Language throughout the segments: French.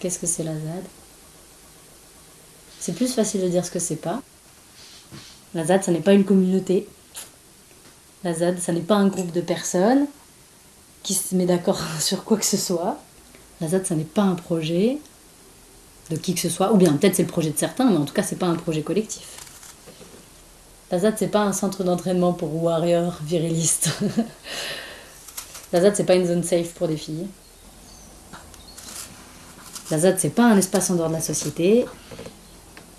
Qu'est-ce que c'est la ZAD C'est plus facile de dire ce que c'est pas. La ZAD, ça n'est pas une communauté. La ZAD, ça n'est pas un groupe de personnes qui se met d'accord sur quoi que ce soit. La ZAD, ça n'est pas un projet de qui que ce soit, ou bien peut-être c'est le projet de certains, mais en tout cas, c'est pas un projet collectif. La ZAD, c'est pas un centre d'entraînement pour warriors virilistes. La ZAD, c'est pas une zone safe pour des filles. La ZAD, c'est pas un espace en dehors de la société.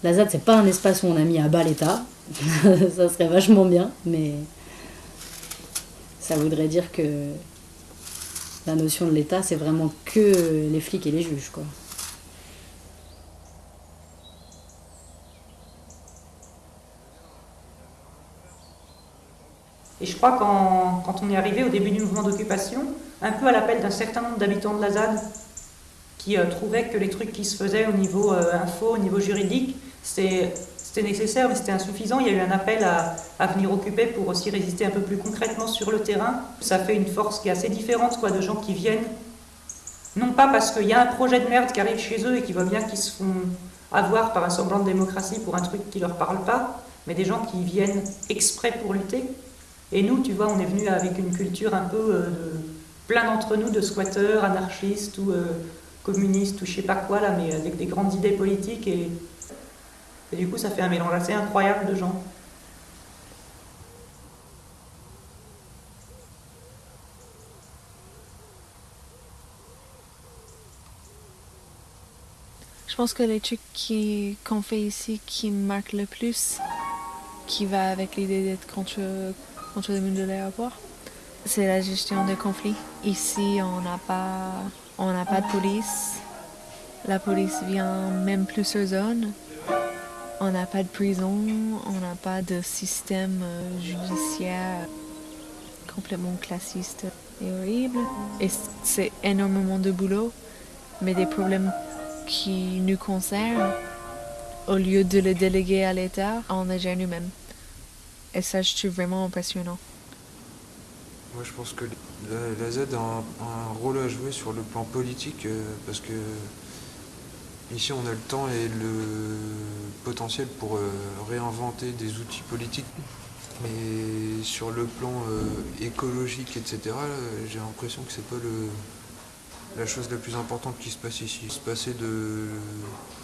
La ZAD, c'est pas un espace où on a mis à bas l'État. ça serait vachement bien, mais ça voudrait dire que la notion de l'État, c'est vraiment que les flics et les juges, quoi. Et je crois qu'en quand on est arrivé au début du mouvement d'occupation, un peu à l'appel d'un certain nombre d'habitants de la ZAD, qui euh, trouvaient que les trucs qui se faisaient au niveau euh, info, au niveau juridique, c'était nécessaire, mais c'était insuffisant. Il y a eu un appel à, venir occuper pour aussi résister un peu plus concrètement sur le terrain. Ça fait une force qui est assez différente quoi, de gens qui viennent, non pas parce qu'il y a un projet de merde qui arrive chez eux et qui voient bien qu'ils se font avoir par un semblant de démocratie pour un truc qui leur parle pas, mais des gens qui viennent exprès pour lutter. Et nous, tu vois, on est venu avec une culture un peu euh, plein d'entre nous de squatteurs, anarchistes ou euh, communistes ou je sais pas quoi là, mais avec des grandes idées politiques et, et du coup ça fait un mélange assez incroyable de gens. Je pense que les trucs qu'on fait ici qui me marquent le plus, qui va avec l'idée d'être contre, contre le monde de l'aéroport, c'est la gestion des conflits. Ici, on n'a pas, on n'a pas de police. La police vient même plus sur zone. On n'a pas de prison. On n'a pas de système euh, judiciaire complètement classiste et horrible. Et c'est énormément de boulot, mais des problèmes qui nous concernent, au lieu de le déléguer à l'État, on les gère nous-mêmes. Et ça, je trouve vraiment impressionnant. Moi, je pense que la, la Z a un, rôle à jouer sur le plan politique euh, parce que ici, on a le temps et le potentiel pour euh, réinventer des outils politiques. Mais sur le plan euh, écologique, etc., j'ai l'impression que c'est pas le, la chose la plus importante qui se passe ici. Se passer de,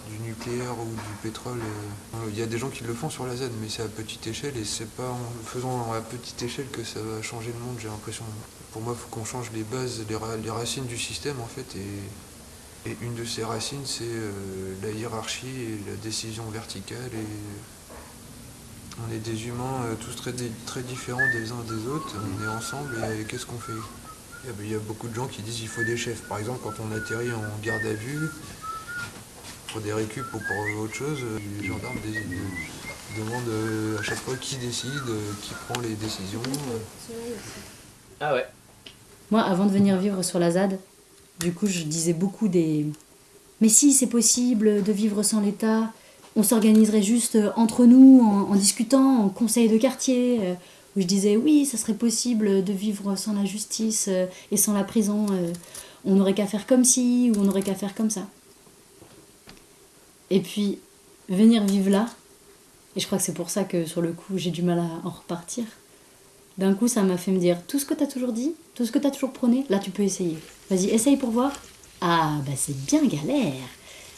du nucléaire ou du pétrole, euh, il y a des gens qui le font sur la Z, mais c'est à petite échelle et c'est pas en le faisant à petite échelle que ça va changer le monde, j'ai l'impression. Pour moi, il faut qu'on change les bases, les, racines du système en fait. Et, une de ces racines, c'est euh, la hiérarchie et la décision verticale. Et on est des humains euh, tous très, très différents des uns des autres, on est ensemble et qu'est-ce qu'on fait? Il y a beaucoup de gens qui disent qu'il faut des chefs. Par exemple, quand on atterrit en garde à vue, pour des récup ou pour autre chose, les gendarmes demandent à chaque fois qui décide, qui prend les décisions. Ah ouais. Moi, avant de venir vivre sur la ZAD, du coup, je disais beaucoup des. Mais si, c'est possible de vivre sans l'État, on s'organiserait juste entre nous, en, en, discutant, en conseil de quartier où je disais oui, ça serait possible de vivre sans la justice euh, et sans la prison. Euh, on n'aurait qu'à faire comme ci ou on n'aurait qu'à faire comme ça. Et puis, venir vivre là, et je crois que c'est pour ça que sur le coup j'ai du mal à en repartir, d'un coup ça m'a fait me dire tout ce que tu as toujours dit, tout ce que tu as toujours prôné, là tu peux essayer. Vas-y, essaye pour voir. Ah, bah c'est bien galère.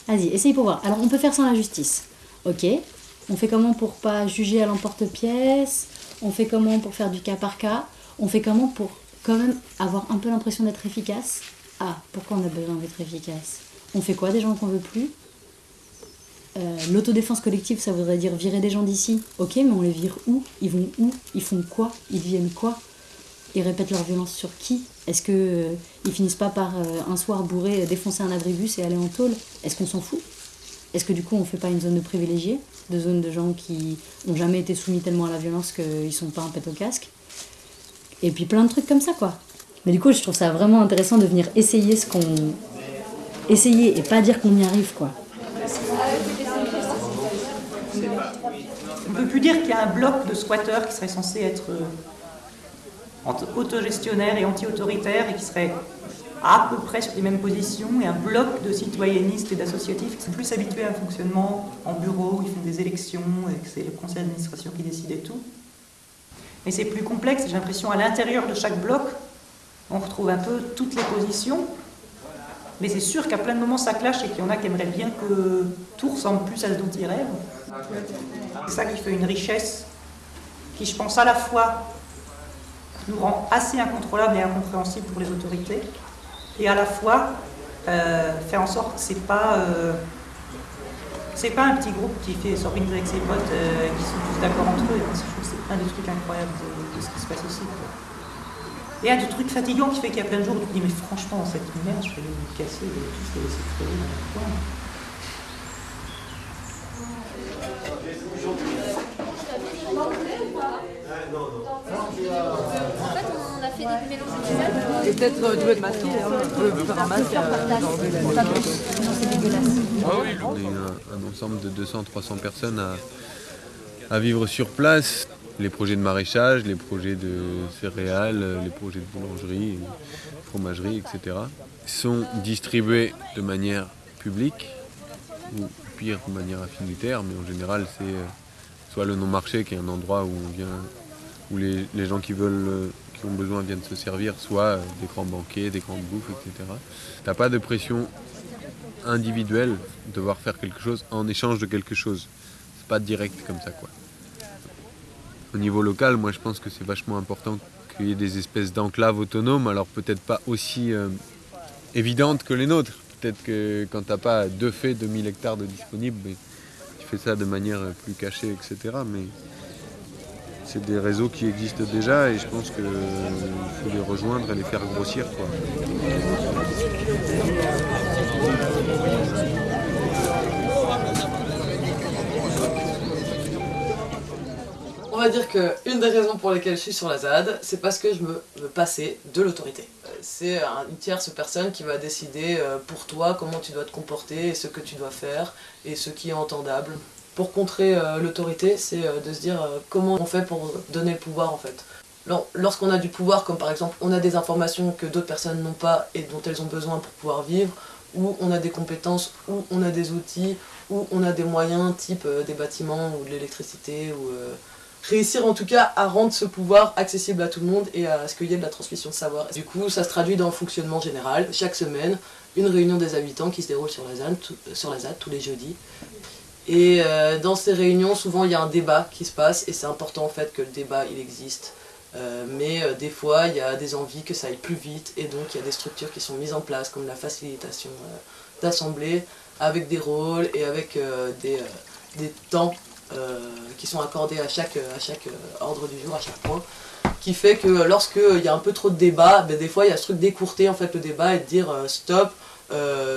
Vas-y, essaye pour voir. Alors on peut faire sans la justice. Ok, on fait comment pour pas juger à l'emporte-pièce? On fait comment pour faire du cas par cas? On fait comment pour quand même avoir un peu l'impression d'être efficace? Ah, pourquoi on a besoin d'être efficace? On fait quoi des gens qu'on veut plus? Euh, L'autodéfense collective, ça voudrait dire virer des gens d'ici. Ok, mais on les vire où? Ils vont où? Ils font quoi? Ils deviennent quoi? Ils répètent leur violence sur qui? Est-ce que euh, finissent pas par euh, un soir bourré défoncer un abribus et aller en tôle? Est-ce qu'on s'en fout? Est-ce que du coup on fait pas une zone de privilégiés de zones de gens qui n'ont jamais été soumis tellement à la violence qu'ils sont pas un pète au casque. Et puis plein de trucs comme ça, quoi. Mais du coup, je trouve ça vraiment intéressant de venir essayer ce qu'on. Essayer et pas dire qu'on y arrive, quoi. On peut plus dire qu'il y a un bloc de squatteurs qui serait censé être euh, autogestionnaire et anti-autoritaire et qui serait à peu près sur les mêmes positions et un bloc de citoyennistes et d'associatifs qui sont plus habitués à un fonctionnement en bureau, où ils font des élections et que c'est le conseil d'administration qui décide et tout. Mais c'est plus complexe, j'ai l'impression à l'intérieur de chaque bloc, on retrouve un peu toutes les positions, mais c'est sûr qu'à plein de moments ça clash et qu'il y en a qui aimeraient bien que tout ressemble plus à ce dont ils rêvent. C'est ça qui fait une richesse qui, je pense, à la fois nous rend assez incontrôlable et incompréhensible pour les autorités, et à la fois euh, fait en sorte que c'est pas euh, c'est pas un petit groupe qui fait s'organiser avec ses potes euh, qui sont tous d'accord entre eux. Je trouve que c'est un des trucs incroyables de, ce qui se passe ici. Et un des trucs fatigants qui fait qu'il y a plein de jours où tu te dis mais franchement cette merde je vais me casser et tous les laisser peut-être euh, hein. faire un masque. On est un, ensemble de 200-300 personnes à, vivre sur place. Les projets de maraîchage, les projets de céréales, les projets de boulangerie, fromagerie, etc. sont distribués de manière publique ou pire de manière affinitaire, mais en général c'est euh, soit le non-marché qui est un endroit où on vient où les, gens qui veulent euh, qui ont besoin viennent se servir, soit euh, des grands banquets, des grandes bouffes, etc. T'as pas de pression individuelle de devoir faire quelque chose en échange de quelque chose. C'est pas direct comme ça quoi. Au niveau local, moi je pense que c'est vachement important qu'il y ait des espèces d'enclaves autonomes, alors peut-être pas aussi euh, évidentes que les nôtres. Peut-être que quand t'as pas deux faits, 2000 hectares de disponibles, tu fais ça de manière plus cachée, etc. Mais c'est des réseaux qui existent déjà et je pense qu'il faut les rejoindre et les faire grossir. On va dire qu'une des raisons pour lesquelles je suis sur la ZAD, c'est parce que je me veux passer de l'autorité. C'est une tierce personne qui va décider euh, pour toi comment tu dois te comporter, et ce que tu dois faire, et ce qui est entendable pour contrer euh, l'autorité, c'est euh, de se dire euh, comment on fait pour donner le pouvoir en fait. Lorsqu'on a du pouvoir, comme par exemple on a des informations que d'autres personnes n'ont pas et dont elles ont besoin pour pouvoir vivre, ou on a des compétences, ou on a des outils, ou on a des moyens type des bâtiments ou de l'électricité, ou réussir en tout cas à rendre ce pouvoir accessible à tout le monde et à ce qu'il y ait de la transmission de savoir. Du coup, ça se traduit dans le fonctionnement général. Chaque semaine, une réunion des habitants qui se déroule sur la sur la ZAD tous les jeudis. Et euh, dans ces réunions, souvent il y a un débat qui se passe et c'est important en fait que le débat il existe. Euh, mais euh, des fois il y a des envies que ça aille plus vite et donc il y a des structures qui sont mises en place comme la facilitation d'assemblée avec des rôles et avec des, des, temps qui sont accordés à chaque, à chaque ordre du jour, à chaque point qui fait que lorsqu'il y a un peu trop de débat, ben, des fois il y a ce truc d'écourter en fait le débat et de dire stop,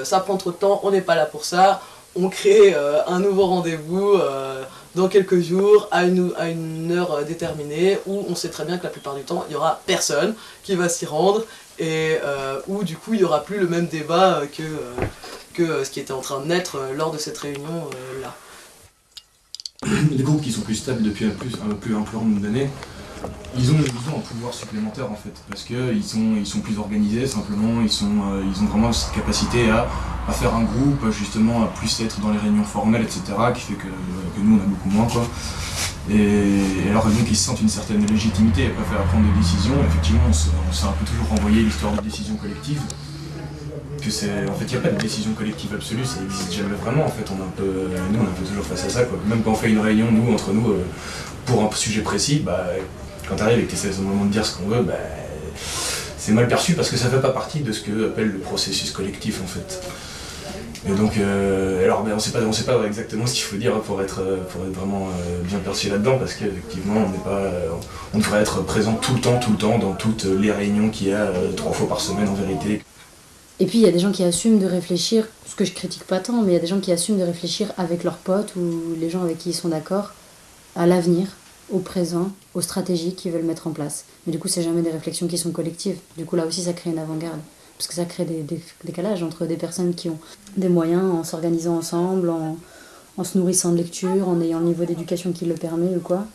ça prend trop de temps, on n'est pas là pour ça, on crée euh, un nouveau rendez-vous euh, dans quelques jours à une, heure euh, déterminée où on sait très bien que la plupart du temps il n'y aura personne qui va s'y rendre et où du coup il n'y aura plus le même débat que, ce qui était en train de naître lors de cette réunion là. Les groupes qui sont plus stables depuis un plus, un plus, un plus nombre d'années ils ont, ils un pouvoir supplémentaire en fait, parce qu'ils sont, ils sont plus organisés simplement, ils, sont, euh, ils ont vraiment cette capacité à, à, faire un groupe, justement à plus être dans les réunions formelles, etc., qui fait que, nous on a beaucoup moins quoi. Et, alors donc ils sentent une certaine légitimité et préfèrent prendre des décisions, effectivement on s'est un peu toujours renvoyé l'histoire de décision collective, que c'est en fait il n'y a pas de décision collective absolue, ça n'existe jamais vraiment en fait, on est un peu, nous on est un peu toujours face à ça quoi. Même quand on fait une réunion, nous, entre nous, euh, pour un sujet précis, bah, quand tu arrives et que tu essaies moment de dire ce qu'on veut, bah, c'est mal perçu parce que ça ne fait pas partie de ce que appelle le processus collectif en fait. Et donc, euh, alors ben, on sait pas, sait pas exactement ce qu'il faut dire pour être, pour être vraiment euh, bien perçu là-dedans, parce qu'effectivement, on n'est pas, on devrait être présent tout le temps, tout le temps, dans toutes les réunions qu'il y a euh, trois fois par semaine en vérité. Et puis il y a des gens qui assument de réfléchir, ce que je critique pas tant, mais il y a des gens qui assument de réfléchir avec leurs potes ou les gens avec qui ils sont d'accord à l'avenir, au présent, aux stratégies qu'ils veulent mettre en place. Mais du coup, c'est jamais des réflexions qui sont collectives. Du coup, là aussi, ça crée une avant-garde. Parce que ça crée des, décalages entre des personnes qui ont des moyens en s'organisant ensemble, en, se nourrissant de lecture, en ayant le niveau d'éducation qui le permet ou quoi.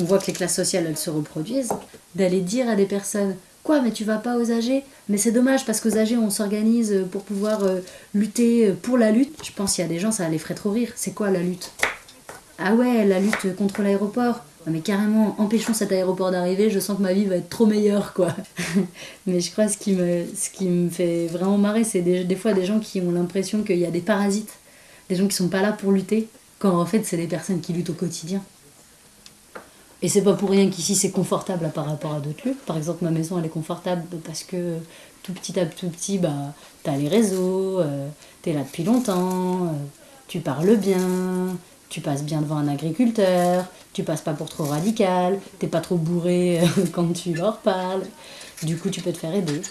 On voit que les classes sociales, elles se reproduisent. D'aller dire à des personnes Quoi, mais tu vas pas aux AG Mais c'est dommage parce qu'aux AG, on s'organise pour pouvoir euh, lutter pour la lutte. Je pense qu'il y a des gens, ça les ferait trop rire. C'est quoi la lutte? Ah ouais, la lutte contre l'aéroport. Mais carrément, empêchons cet aéroport d'arriver, je sens que ma vie va être trop meilleure, quoi. mais je crois que ce qui me, ce qui me fait vraiment marrer, c'est des, des fois des gens qui ont l'impression qu'il y a des parasites, des gens qui sont pas là pour lutter, quand en fait, c'est des personnes qui luttent au quotidien. Et c'est pas pour rien qu'ici c'est confortable par rapport à d'autres lieux. Par exemple, ma maison elle est confortable parce que tout petit à petit, bah, t'as les réseaux, euh, t'es là depuis longtemps, euh, tu parles bien, tu passes bien devant un agriculteur, tu passes pas pour trop radical, t'es pas trop bourré euh, quand tu leur parles. Du coup, tu peux te faire aider.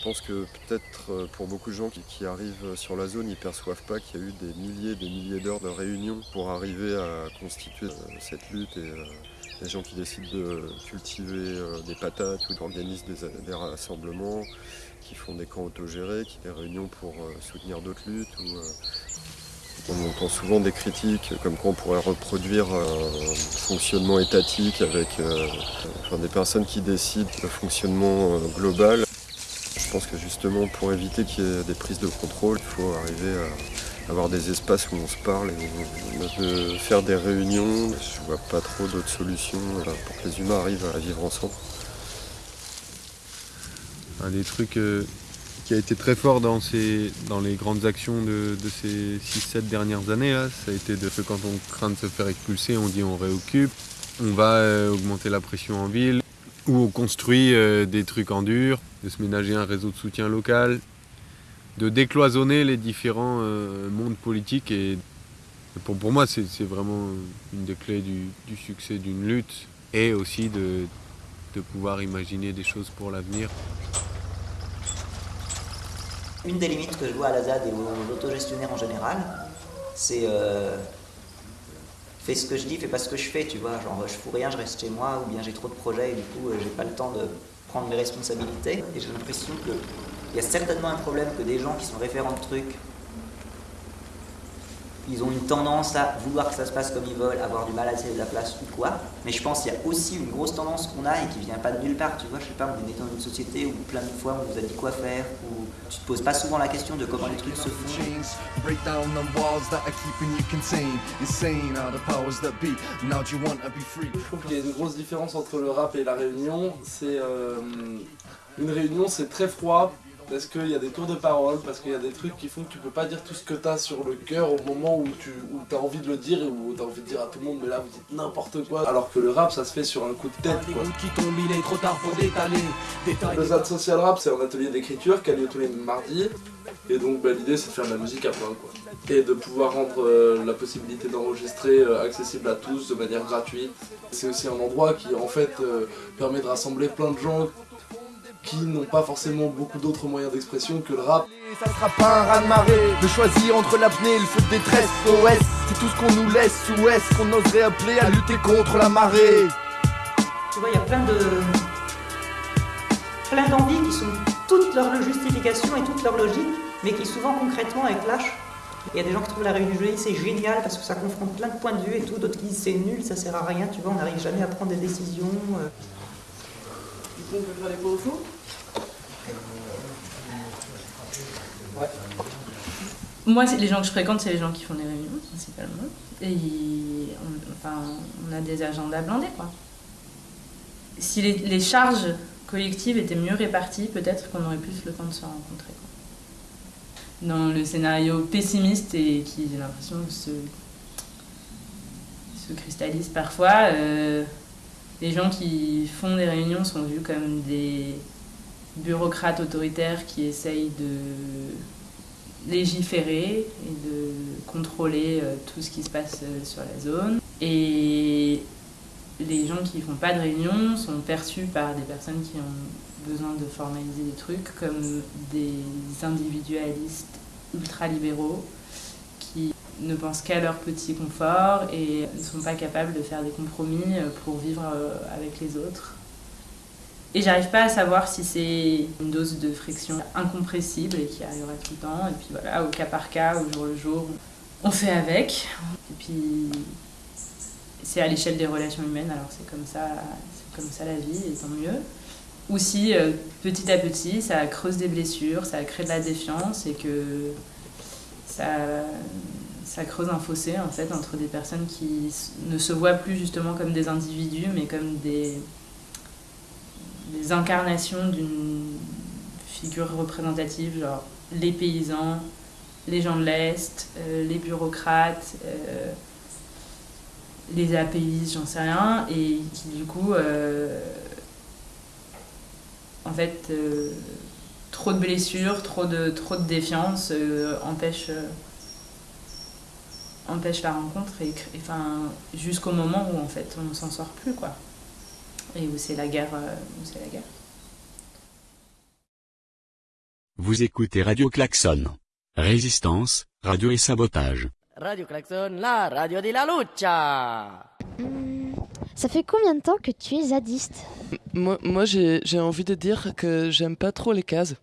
Je pense que peut-être euh, pour beaucoup de gens qui, arrivent sur la zone, ils ne perçoivent pas qu'il y a eu des milliers et des milliers d'heures de réunions pour arriver à constituer euh, cette lutte et euh, les gens qui décident de cultiver des patates ou d'organiser des, rassemblements, qui font des camps autogérés, qui des réunions pour soutenir d'autres luttes. on entend souvent des critiques comme quoi on pourrait reproduire un fonctionnement étatique avec des personnes qui décident le fonctionnement global. Je pense que justement pour éviter qu'il y ait des prises de contrôle, il faut arriver à avoir des espaces où on se parle et de faire des réunions. Je vois pas trop d'autres solutions pour que les humains arrivent à vivre ensemble. Un des trucs euh, qui a été très fort dans, dans les grandes actions de, ces 6-7 dernières années, ça a été de quand on craint de se faire expulser, on dit on réoccupe, on va euh, augmenter la pression en ville, ou on construit euh, des trucs en dur, de se ménager un réseau de soutien local, de décloisonner les différents mondes politiques. Et pour, pour moi, c'est vraiment une des clés du, succès d'une lutte et aussi de, de pouvoir imaginer des choses pour l'avenir. Une des limites que je vois à la ZAD et aux autogestionnaires en général, c'est euh, fais ce que je dis, fais pas ce que je fais, tu vois. Genre, je fous rien, je reste chez moi, ou bien j'ai trop de projets et du coup, euh, j'ai pas le temps de prendre mes responsabilités. Et j'ai l'impression qu'il y a certainement un problème que des gens qui sont référents de trucs ils ont une tendance à vouloir que ça se passe comme ils veulent, avoir du mal à laisser de la place ou quoi. Mais je pense qu'il y a aussi une grosse tendance qu'on a et qui vient pas de nulle part. Tu vois, je sais pas, on est dans une société où plein de fois on vous a dit quoi faire, où tu te poses pas souvent la question de comment les trucs se font. Je trouve qu'il y a une grosse différence entre le rap et la réunion. C'est euh, une réunion, c'est très froid parce qu'il y a des tours de parole, parce qu'il y a des trucs qui font que tu peux pas dire tout ce que tu as sur le cœur au moment où tu as envie de le dire et où tu as envie de dire à tout le monde mais là vous dites n'importe quoi alors que le rap ça se fait sur un coup de tête quoi. Le ZAD Social Rap c'est un atelier d'écriture qui a lieu tous les mardis et donc bah, l'idée c'est de faire de la musique à plein quoi. Et de pouvoir rendre euh, la possibilité d'enregistrer euh, accessible à tous de manière gratuite. C'est aussi un endroit qui en fait euh, permet de rassembler plein de gens qui n'ont pas forcément beaucoup d'autres moyens d'expression que le rap. Ça sera pas un raz de marée de choisir entre l'apnée et le feu de détresse. OS, c'est tout ce qu'on nous laisse ou est-ce qu'on oserait appeler à lutter contre la marée Tu vois, il y a plein de. plein d'envies qui sont toutes leur justification et toute leur logique, mais qui souvent concrètement lâche. Il y a des gens qui trouvent la réunion du c'est génial parce que ça confronte plein de points de vue et tout, d'autres qui disent c'est nul, ça sert à rien, tu vois, on n'arrive jamais à prendre des décisions. Euh. On faire Moi, les gens que je fréquente, c'est les gens qui font des réunions, principalement. Et on, enfin, on a des agendas blindés, quoi. Si les, charges collectives étaient mieux réparties, peut-être qu'on aurait plus le temps de se rencontrer. Dans le scénario pessimiste et qui, j'ai l'impression, se, se cristallise parfois, euh, les gens qui font des réunions sont vus comme des bureaucrates autoritaires qui essayent de légiférer et de contrôler euh, tout ce qui se passe euh, sur la zone. Et les gens qui font pas de réunion sont perçus par des personnes qui ont besoin de formaliser des trucs comme des individualistes ultralibéraux ne pensent qu'à leur petit confort et ne sont pas capables de faire des compromis euh, pour vivre avec les autres. Et j'arrive pas à savoir si c'est une dose de friction incompressible et qui arrivera tout le temps. Et puis voilà, au cas par cas, au jour le jour, on fait avec. Et puis c'est à l'échelle des relations humaines, alors c'est comme ça, c'est comme ça la vie, et tant mieux. Ou si euh, petit à petit, ça creuse des blessures, ça crée de la défiance et que ça, ça creuse un fossé en fait entre des personnes qui ne se voient plus justement comme des individus, mais comme des, incarnations d'une figure représentative, genre les paysans, les gens de l'Est, euh, les bureaucrates, euh, les apéistes, j'en sais rien, et qui du coup, euh, en fait, trop de blessures, trop de, trop de défiance empêche, empêche la rencontre, et, enfin, jusqu'au moment où en fait on ne s'en sort plus, quoi. Et où c'est la guerre. où c'est la guerre. Vous écoutez Radio Klaxon. Résistance, radio et sabotage. Radio Klaxon, la radio de la lucha Ça fait combien de temps que tu es zadiste? Moi, moi j'ai envie de dire que j'aime pas trop les cases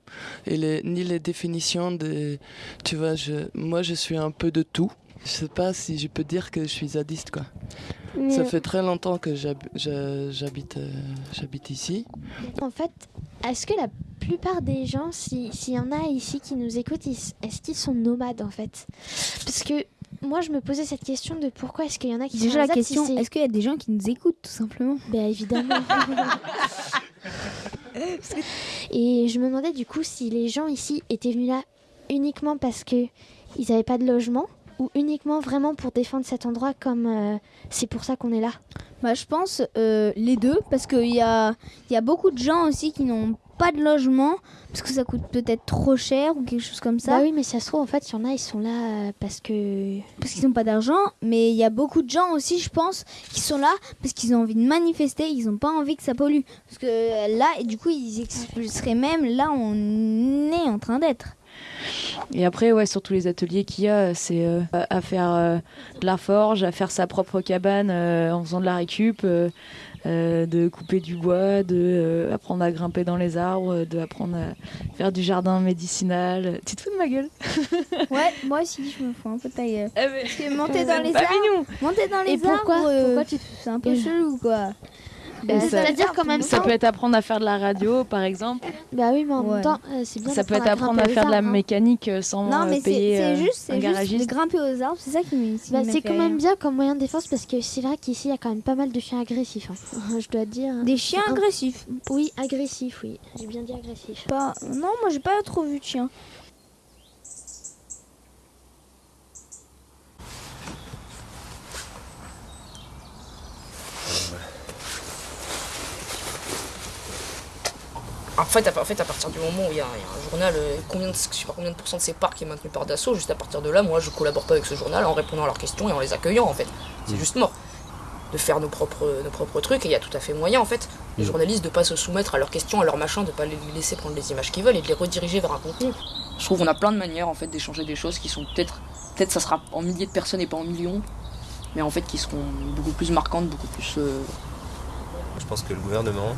et les, ni les définitions de... Tu vois, je, moi je suis un peu de tout. Je sais pas si je peux dire que je suis zadiste quoi. Ça fait très longtemps que j'habite euh, j'habite ici. En fait, est-ce que la plupart des gens, s'il y en a ici qui nous écoutent, est-ce qu'ils sont nomades en fait? Parce que moi, je me posais cette question de pourquoi est-ce qu'il y en a qui Déjà la question, est-ce qu'il y a des gens qui nous écoutent tout simplement? Ben évidemment. Et je me demandais du coup si les gens ici étaient venus là uniquement parce que ils n'avaient pas de logement ou uniquement vraiment pour défendre cet endroit comme euh, c'est pour ça qu'on est là? Bah, Je pense euh, les deux, parce qu'il y a, y a beaucoup de gens aussi qui n'ont pas de logement, parce que ça coûte peut-être trop cher ou quelque chose comme ça. Bah oui, mais ça se trouve, en fait, il y en a, ils sont là euh, parce que... Parce qu'ils n'ont pas d'argent, mais il y a beaucoup de gens aussi, je pense, qui sont là parce qu'ils ont envie de manifester, ils n'ont pas envie que ça pollue. Parce que là, et du coup, ils expulseraient même là où on est en train d'être. Et après, ouais, sur tous les ateliers qu'il y a, c'est euh, à faire euh, de la forge, à faire sa propre cabane euh, en faisant de la récup, de couper du bois, de apprendre à grimper dans les arbres, de apprendre à faire du jardin médicinal. Tu te fous de ma gueule? Ouais, moi aussi, je me fous un peu de ta gueule. Parce que monter dans les arbres, monter dans les Et pourquoi, arbres, pourquoi tu c'est un peu chelou quoi bah, C'est-à-dire quand même ça peut être apprendre à faire de la radio, par exemple. Bah oui, mais en même temps, euh, c'est bien. Ça peut être apprendre à, faire de la hein. mécanique euh, sans non, mais payer c'est juste, un garagiste. Juste grimper aux arbres, c'est ça qui me. Bah, c'est quand même bien comme moyen de défense parce que c'est vrai qu'ici il y a quand même pas mal de chiens agressifs. Hein. Je dois dire. Des chiens agressifs. Oui, agressifs, oui. J'ai bien dit agressifs. Pas. Non, moi j'ai pas trop vu de chiens. En fait, à, en fait, à partir du moment où il y, a un journal, euh, combien de, je sais pas combien de pourcents de ces parcs est maintenu par Dassault, juste à partir de là, moi, je collabore pas avec ce journal en répondant à leurs questions et en les accueillant, en fait. C'est mm. juste mort. De faire nos propres, nos propres trucs, et il y a tout à fait moyen, en fait, les mm. journalistes de pas se soumettre à leurs questions, à leurs machins, de pas les laisser prendre les images qu'ils veulent et de les rediriger vers un contenu. Je trouve qu'on a plein de manières, en fait, d'échanger des choses qui sont peut-être, peut-être ça sera en milliers de personnes et pas en millions, mais en fait, qui seront beaucoup plus marquantes, beaucoup plus. Euh, je pense que le gouvernement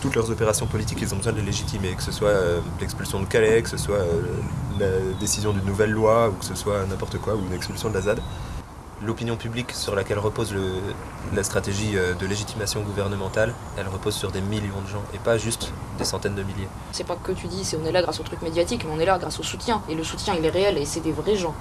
toutes leurs opérations politiques, ils ont besoin de les légitimer, que ce soit euh, l'expulsion de Calais, que ce soit euh, la décision d'une nouvelle loi, ou que ce soit n'importe quoi, ou une expulsion de la ZAD. L'opinion publique sur laquelle repose la stratégie euh, de légitimation gouvernementale, elle repose sur des millions de gens, et pas juste des centaines de milliers. C'est pas que tu dis, c'est on est là grâce au truc médiatique, mais on est là grâce au soutien, et le soutien il est réel, et c'est des vrais gens.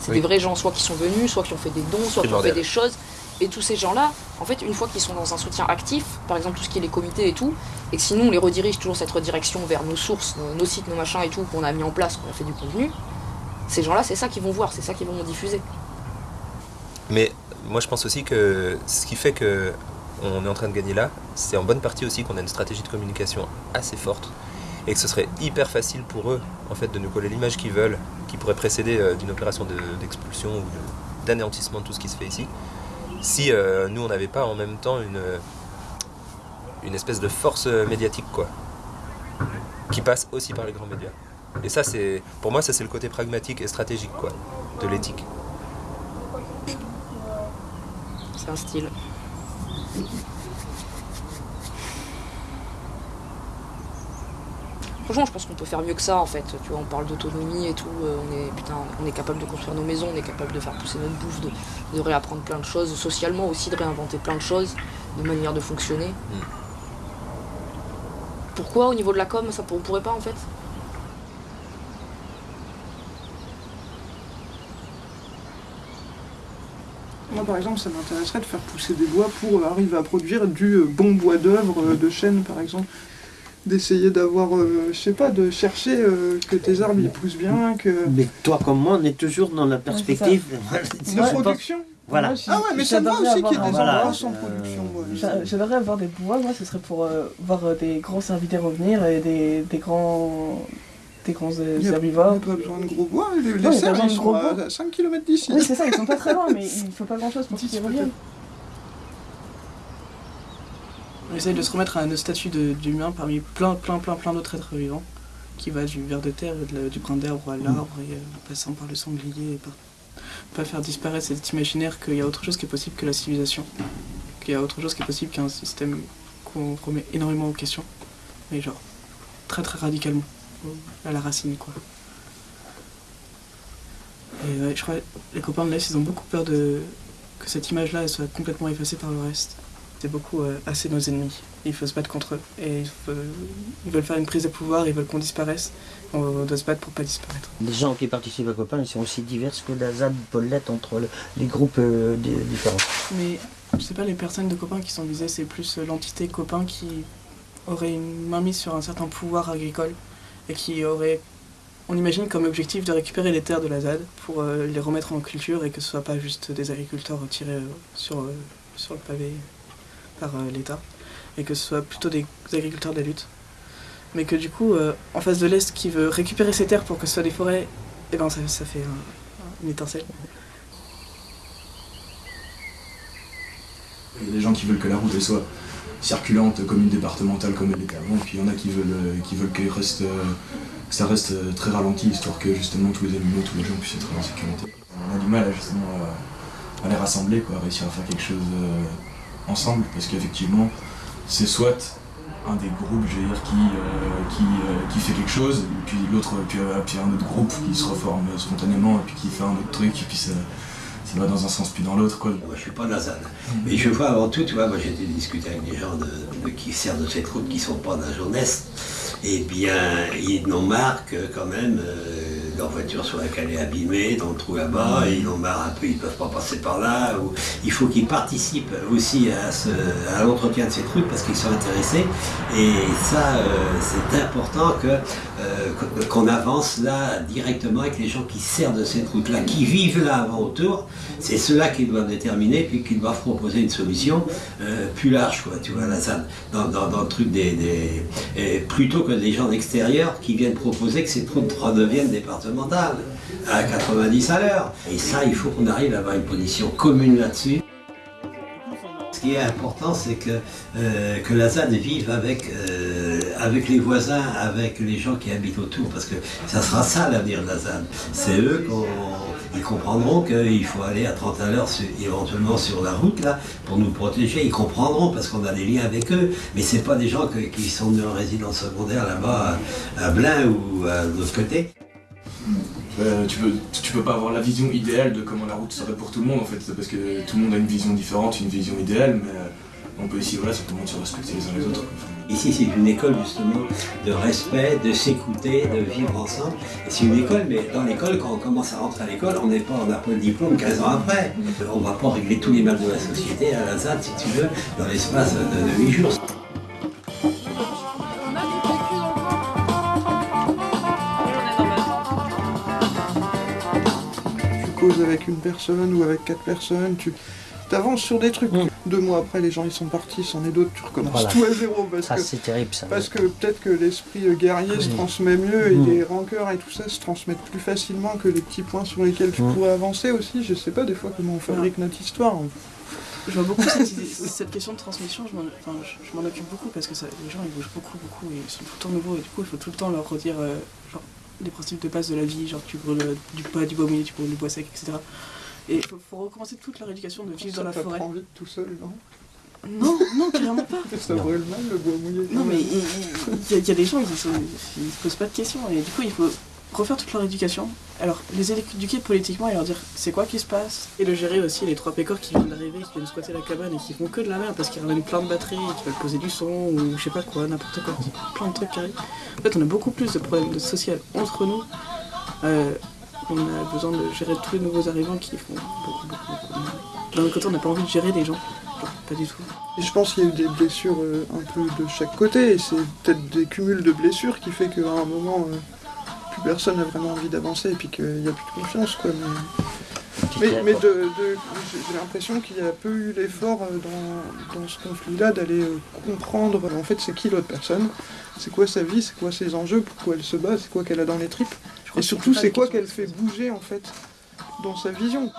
C'est des vrais gens, soit qui sont venus, soit qui ont fait des dons, soit qui ont fait des choses. Et tous ces gens-là, en fait, une fois qu'ils sont dans un soutien actif, par exemple tout ce qui est les comités et tout, et que sinon on les redirige toujours cette redirection vers nos sources, nos, sites, nos machins et tout, qu'on a mis en place, qu'on a fait du contenu, ces gens-là, c'est ça qu'ils vont voir, c'est ça qu'ils vont diffuser. Mais moi je pense aussi que ce qui fait que on est en train de gagner là, c'est en bonne partie aussi qu'on a une stratégie de communication assez forte et que ce serait hyper facile pour eux en fait de nous coller l'image qu'ils veulent, qui pourrait précéder euh, d'une opération d'expulsion ou d'anéantissement de tout ce qui se fait ici si euh, nous on n'avait pas en même temps une, une espèce de force médiatique quoi qui passe aussi par les grands médias. Et ça c'est pour moi ça c'est le côté pragmatique et stratégique quoi de l'éthique. C'est un style. Franchement, je pense qu'on peut faire mieux que ça en fait. Tu vois, on parle d'autonomie et tout. euh, on est putain, on est capable de construire nos maisons, on est capable de faire pousser notre bouffe, de, de réapprendre plein de choses, socialement aussi de réinventer plein de choses, de manière de fonctionner. Pourquoi au niveau de la com, ça on pourrait pas en fait? Moi, par exemple, ça m'intéresserait de faire pousser des bois pour arriver à produire du euh, bon bois d'œuvre, euh, de chêne, par exemple. D'essayer d'avoir, euh, je sais pas, de chercher euh, que tes arbres ils poussent bien, que. Mais toi comme moi, on est toujours dans la perspective De production Voilà. Ah ouais, mais ça me va aussi qu'il y ait des Voilà. sans production. ouais. J'a- J'aimerais avoir des bois, moi ce serait pour euh, voir euh, des gros invités revenir et des, des grands des grands euh, Il y a- herbivores. Il n'y a pas besoin de gros bois, les, les a pas cerfs ils de sont gros à bois. 5 km d'ici. Oui c'est ça, ils sont pas très loin mais il faut pas grand chose pour qu'ils reviennent. On essaye de se remettre à un statut d'humain parmi plein plein plein plein d'autres êtres vivants qui va du ver de terre, de du brin d'herbe à l'arbre et euh, en passant par le sanglier et pas faire disparaître cet imaginaire qu'il y a autre chose qui est possible que la civilisation, qu'il y a autre chose qui est possible qu'un système qu'on remet énormément en question, mais genre très très radicalement, à la racine quoi. Et ouais, je crois que les copains de l'Est, ils ont beaucoup peur de que cette image-là soit complètement effacée par le reste. Beaucoup euh, assez nos ennemis. Il faut se battre contre eux. Et il faut- ils veulent faire une prise de pouvoir, ils veulent qu'on disparaisse. On doit se battre pour pas disparaître. Les gens qui participent à Copain, ils sont aussi divers que la ZAD Paulette entre le- les groupes euh, di- différents. Mais je sais pas, les personnes de copains qui sont visées, c'est plus euh, l'entité copain qui aurait une mainmise sur un certain pouvoir agricole et qui aurait, on imagine, comme objectif de récupérer les terres de la ZAD pour euh, les remettre en culture et que ce soit pas juste des agriculteurs tirés euh, sur, euh, sur le pavé par euh, l'État et que ce soit plutôt des agriculteurs de la lutte. Mais que du coup, euh, en face de l'Est qui veut récupérer ces terres pour que ce soit des forêts, et ben ça, fait un- une étincelle. Il y a des gens qui veulent que la route soit circulante comme une départementale comme elle était avant, puis il y en a qui veulent, euh, qui veulent que ça reste très ralenti, histoire que justement tous les animaux, tous les gens puissent être en sécurité. On a du mal justement à, les rassembler, quoi, à réussir à faire quelque chose ensemble, parce qu'effectivement, c'est soit un des groupes, je veux dire, qui, euh, qui, euh, qui fait quelque chose, et puis l'autre, puis, euh, puis un autre groupe qui se reforme spontanément, et puis qui fait un autre truc, et puis ça, ça va dans un sens puis dans l'autre, quoi. Moi, je suis pas Nazan. Mais je vois avant tout, tu vois, moi j'ai été discuter avec des gens de, de- qui servent de cette route qui sont pas d'un jeunesse. Eh bien, ils n'ont marre que quand même leur voiture soit calée abîmée dans le trou là-bas, et ils en ont marre un peu, ils peuvent pas passer par là. Ou, il faut qu'ils participent aussi à, ce- à l'entretien de ces trucs parce qu'ils sont intéressés. Et ça, euh, c'est important que, euh, qu'on avance là directement avec les gens qui servent de cette route-là, qui vivent là avant autour. C'est ceux-là qui doivent déterminer, puis qui doivent proposer une solution euh, plus large, quoi, tu vois, là, dans, dans- dans le truc des, plutôt que des gens d'extérieur qui viennent proposer que cette route redevienne départementale à 90 à l'heure. Et ça, il faut qu'on arrive à avoir une position commune là-dessus. Ce qui est important, c'est que, euh, que la ZAD vive avec, avec les voisins, avec les gens qui habitent autour, parce que ça sera ça l'avenir de la ZAD. C'est eux qui comprendront qu'il faut aller à 30 à l'heure, éventuellement sur la route, là, pour nous protéger. Ils comprendront parce qu'on a des liens avec eux, mais c'est pas des gens qui sont de résidence secondaire là-bas à, à Blain ou à l'autre côté. Euh, tu, peux, peux pas avoir la vision idéale de comment la route serait pour tout le monde en fait, parce que tout le monde a une vision différente, une vision idéale, mais euh, on peut ici voilà, simplement se respecter les uns les autres. Ici, c'est une école justement de respect, de s'écouter, de vivre ensemble. C'est une école, mais dans l'école, quand on commence à rentrer à l'école, on n'est pas, n'a pas le diplôme 15 ans après. On ne va pas régler tous les mal de la société à la ZAD, si tu veux, dans l'espace de, de 8 jours. tu causes avec une personne ou avec quatre personnes, avances sur des trucs. Deux mois après, les gens ils sont partis, c'en est d'autres, tu recommences Voilà. tout à zéro parce Ça, c'est terrible, ça. parce que peut-être que l'esprit euh, guerrier se Mm. transmet mieux et Mm. les rancœurs et tout ça se transmettent plus facilement que les petits points sur lesquels tu Mm. pourrais avancer aussi. Je sais pas des fois comment on fabrique notre histoire. Je vois beaucoup cette, idée- cette question de transmission, je m'en enfin, je- je m'en occupe beaucoup parce que ça, les gens ils bougent beaucoup, beaucoup et ils sont tout le temps nouveaux et du coup il faut tout le temps leur redire euh, genre, les principes de base de la vie, genre tu brûles euh, du bois, du bois mouillé, tu brûles du bois sec, etc. Et il faut, faut recommencer toute leur éducation de vivre Ça dans la forêt. t'apprend vite tout seul, non? Non, non, carrément pas. Ça brûle mal le bois mouillé. Non, mais il y, a- il y a des gens qui se, ils se posent pas de questions et du coup il faut refaire toute leur éducation. Alors les éduquer politiquement et leur dire c'est quoi qui se passe? Et le gérer aussi les trois pécores qui viennent d'arriver, qui viennent squatter la cabane et qui font que de la merde parce qu'ils ramènent plein de batteries, qui veulent poser du son ou je sais pas quoi, n'importe quoi, plein de trucs qui arrivent. En fait on a beaucoup plus de problèmes sociaux entre nous. Euh, on a besoin de gérer tous les nouveaux arrivants qui font beaucoup beaucoup beaucoup. D'un autre côté on n'a pas envie de gérer des gens. Genre, pas du tout. Et je pense qu'il y a eu des blessures euh, un peu de chaque côté, et c'est peut-être des cumuls de blessures qui fait qu'à un moment, euh, plus personne n'a vraiment envie d'avancer, et puis qu'il n'y a plus de confiance, quoi. Mais, mais, mais de, de- j'ai l'impression qu'il y a peu eu l'effort euh, dans, dans ce conflit-là d'aller euh, comprendre, en fait, c'est qui l'autre personne, c'est quoi sa vie, c'est quoi ses enjeux, pourquoi elle se bat, c'est quoi qu'elle a dans les tripes, et surtout, c'est quoi qu'elle fait bouger, en fait, dans sa vision?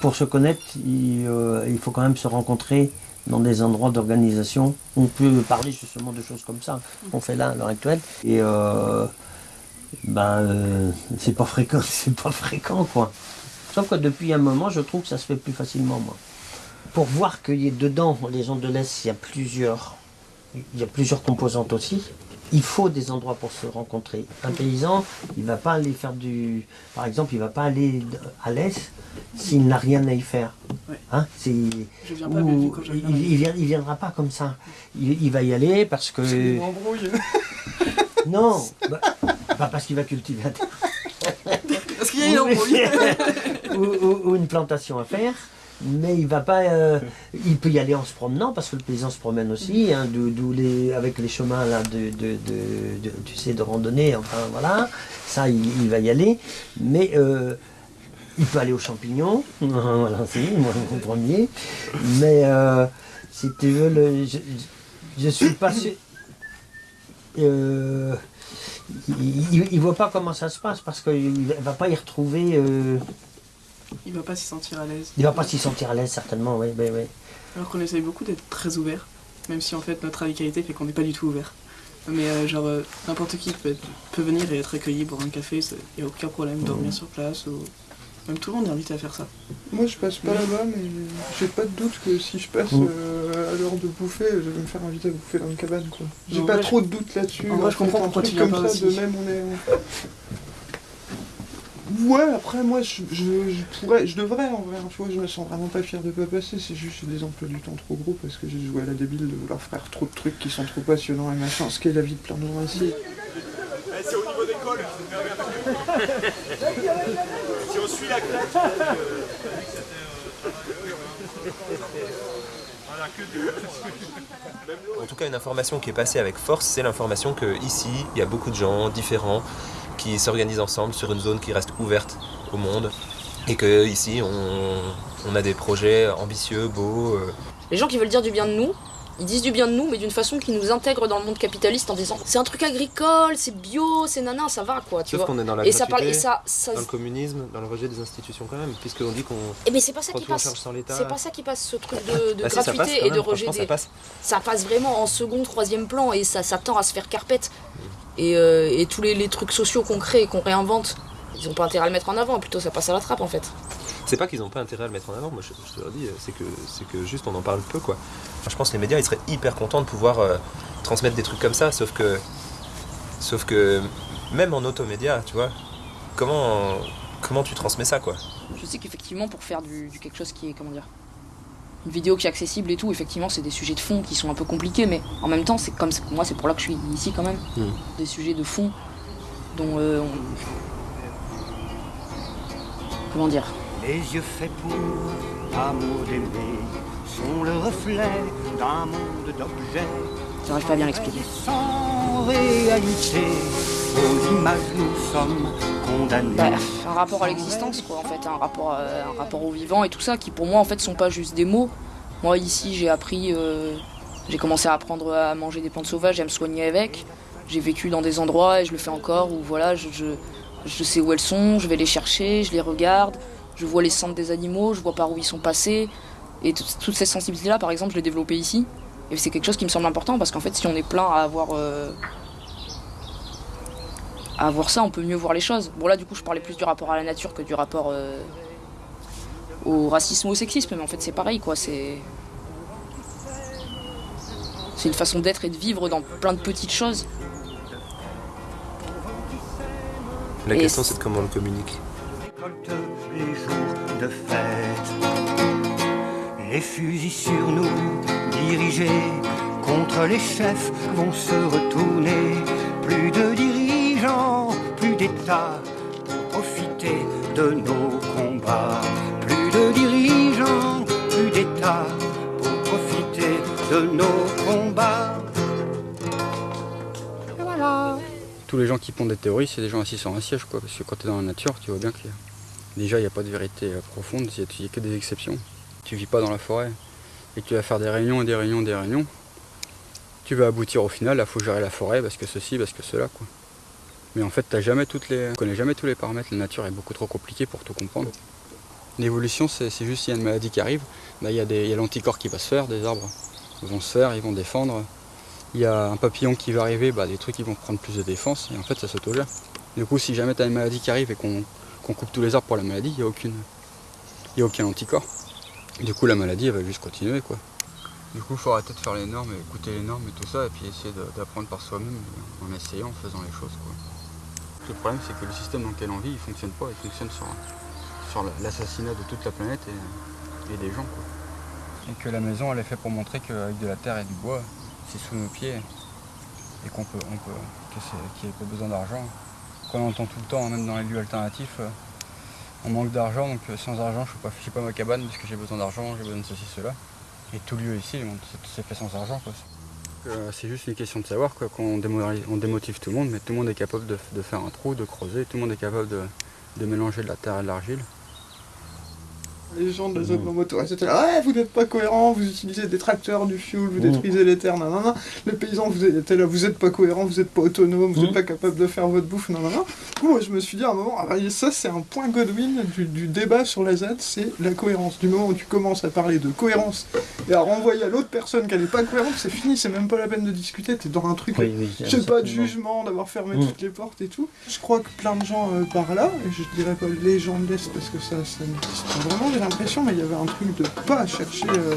Pour se connaître, il, euh, il faut quand même se rencontrer dans des endroits d'organisation. On peut parler justement de choses comme ça qu'on fait là à l'heure actuelle. Et euh, ben, euh, c'est pas fréquent, c'est pas fréquent quoi. Sauf que depuis un moment, je trouve que ça se fait plus facilement moi. Pour voir qu'il y a dedans, les gens de l'Est, il y a plusieurs, il y a plusieurs composantes aussi. Il faut des endroits pour se rencontrer. Un paysan, il va pas aller faire du, par exemple, il va pas aller à l'Est s'il n'a rien à y faire. Hein, Je viens pas, ou- mais quand je viens, il, vient- il viendra pas comme ça. Il, il va y aller parce que. Non, bah, pas parce qu'il va cultiver un terrain. Parce qu'il y a une embrouille. ou, ou- ou une plantation à faire. Mais il va pas, euh, il peut y aller en se promenant parce que le paysan se promène aussi, hein, avec les chemins là de, randonnée, enfin voilà, ça il, va y aller. Mais euh, il peut aller aux champignons, voilà, c'est moi le premier. Mais euh, si tu veux, je, je suis pas sûr. Il, il voit pas comment ça se passe parce qu'il va pas y retrouver. Il va pas s'y sentir à l'aise. il va pas s'y sentir à l'aise certainement, oui, oui, oui. Alors qu'on essaye beaucoup d'être très ouvert, même si en fait notre radicalité fait qu'on n'est pas du tout ouvert. Mais euh, genre euh, n'importe qui peut, être- peut venir et être accueilli pour un café, il n'y a aucun problème, dormir sur place ou même tout le monde est invité à faire ça. Moi je passe pas là-bas, mais j'ai pas de doute que si je passe Mm. euh, à l'heure de bouffer, je vais me faire inviter à bouffer dans une cabane. quoi. J'ai En pas vrai, trop de doute là-dessus. en vrai, je comprends un pourquoi truc tu viens comme pas ça, aussi. de même on est. Ouais, après moi je, je, je pourrais, je devrais en vrai, hein, tu vois, je me sens vraiment pas fier de pas passer, c'est juste j'ai des emplois du temps trop gros parce que j'ai joué à la débile de vouloir faire trop de trucs qui sont trop passionnants et machin, ce qu'est la vie de plein de gens ici. C'est au niveau des cols. si on suit la crête. En tout cas, une information qui est passée avec force, c'est l'information que ici, il y a beaucoup de gens différents qui s'organisent ensemble sur une zone qui reste ouverte au monde et que ici, on, on a des projets ambitieux, beaux. euh, Les gens qui veulent dire du bien de nous, ils disent du bien de nous, mais d'une façon qui nous intègre dans le monde capitaliste en disant c'est un truc agricole, c'est bio, c'est nana, ça va quoi, tu Sauf vois. qu'on est dans la et ça parle, gratuité, et ça, ça- dans le communisme, dans le rejet des institutions quand même, puisqu'on dit qu'on Eh mais c'est pas ça qui passe. charge sans l'État. C'est pas ça qui passe, ce truc de, de Bah si, ça passe gratuité et de rejet des. ça passe. Ça passe vraiment en second, troisième plan et ça, ça tend à se faire carpette. Et, euh, et tous les, les trucs sociaux qu'on crée et qu'on réinvente, ils ont pas intérêt à le mettre en avant, plutôt ça passe à la trappe en fait. C'est pas qu'ils ont pas intérêt à le mettre en avant, moi je, je te le dis, c'est que, c'est que juste on en parle peu quoi. Je pense que les médias ils seraient hyper contents de pouvoir euh, transmettre des trucs comme ça, sauf que, sauf que même en automédia, tu vois, comment, comment tu transmets ça quoi? Je sais qu'effectivement, pour faire du, du quelque chose qui est, comment dire, une vidéo qui est accessible et tout, effectivement, c'est des sujets de fond qui sont un peu compliqués, mais en même temps, c'est comme moi, c'est pour là que je suis ici quand même. Mm. Des sujets de fond dont euh, on- Comment dire? Les yeux faits pour amour d'aimer sont le reflet d'un monde d'objets. J'arrive pas à bien l'expliquer. Sans réalité, Bah, un rapport à l'existence, quoi, en fait, un rapport, à- un rapport au vivant et tout ça, qui pour moi, en fait, sont pas juste des mots. Moi, ici, j'ai appris, euh, j'ai commencé à apprendre à manger des plantes sauvages et à me soigner avec. J'ai vécu dans des endroits et je le fais encore où, voilà, je, sais où elles sont, je vais les chercher, je les regarde, je vois les centres des animaux, je vois par où ils sont passés. Et tout- toutes ces sensibilités-là, par exemple, je l'ai développée ici. Et c'est quelque chose qui me semble important parce qu'en fait, si on est plein à avoir. euh, à avoir ça, on peut mieux voir les choses. Bon là du coup je parlais plus du rapport à la nature que du rapport euh, au racisme ou au sexisme, mais en fait c'est pareil quoi, c'est. C'est une façon d'être et de vivre dans plein de petites choses. La Et question c'est- c'est de comment on le communique. les jours de fête. Les fusils sur nous dirigés contre les chefs vont se retourner. Plus de dirigeants, plus d'États pour profiter de nos combats. Plus de dirigeants, plus d'États pour profiter de nos combats. Et voilà. Tous les gens qui pondent des théories, c'est des gens assis sur un siège, quoi. Parce que quand tu es dans la nature, tu vois bien que déjà, il n'y a pas de vérité euh, profonde, il n'y a que des exceptions. Tu vis pas dans la forêt et tu vas faire des réunions et des réunions et des réunions. Tu vas aboutir au final, il faut gérer la forêt parce que ceci, parce que cela, quoi. Mais en fait, t'as jamais toutes les... tu connais jamais tous les paramètres. La nature est beaucoup trop compliquée pour tout comprendre. L'évolution, c'est juste s'il y a une maladie qui arrive, bah, il y a, a l'anticorps qui va se faire, des arbres vont se faire, ils vont défendre. Il y a un papillon qui va arriver, bah, des trucs qui vont prendre plus de défense, et en fait ça s'autogère. Du coup, si jamais tu as une maladie qui arrive et qu'on coupe tous les arbres pour la maladie, il n'y a, a aucun anticorps. Du coup, la maladie, elle va juste continuer. quoi. Du coup, il faut arrêter de faire les normes, et écouter les normes et tout ça, et puis essayer d'apprendre par soi-même en essayant, en faisant les choses. Le problème, c'est que le système dans lequel on vit, il fonctionne pas, il fonctionne sur, sur la- l'assassinat de toute la planète et, des gens. Et que la maison, elle est faite pour montrer qu'avec de la terre et du bois, c'est sous nos pieds, et qu'on peut, on peut, qu'il n'y a pas besoin d'argent. Qu'on entend tout le temps, même dans les lieux alternatifs, euh, on manque d'argent, donc euh, sans argent, je ne fais pas ma cabane parce que j'ai besoin d'argent, j'ai besoin de ceci, cela. Et tout lieu ici, c'est fait sans argent. quoi. Euh, c'est juste une question de savoir, quoi, qu'on on démotive tout le monde, mais tout le monde est capable de, de faire un trou, de creuser, tout le monde est capable de, de mélanger de la terre et de l'argile. Les gens de la zone non motorisée étaient là, ouais, vous n'êtes pas cohérent, vous utilisez des tracteurs, du fuel, vous détruisez les terres, nanana. Les paysans, vous étiez là, vous n'êtes pas cohérent, vous n'êtes pas autonome, vous n'êtes pas capable de faire votre bouffe, nanana. Du coup, moi, je me suis dit à un moment, ah, bah, ça, c'est un point Godwin du, du débat sur la ZAD, c'est la cohérence. Du moment où tu commences à parler de cohérence et à renvoyer à l'autre personne qu'elle n'est pas cohérente, c'est fini, c'est même pas la peine de discuter, t'es dans un truc, Oui, oui, je sais pas, de jugement, d'avoir fermé toutes les portes et tout. Je crois que plein de gens euh, par là, et je dirais pas les gens de l'Est parce que ça, ça n'existe pas vraiment, l'impression, mais il y avait un truc de pas chercher euh,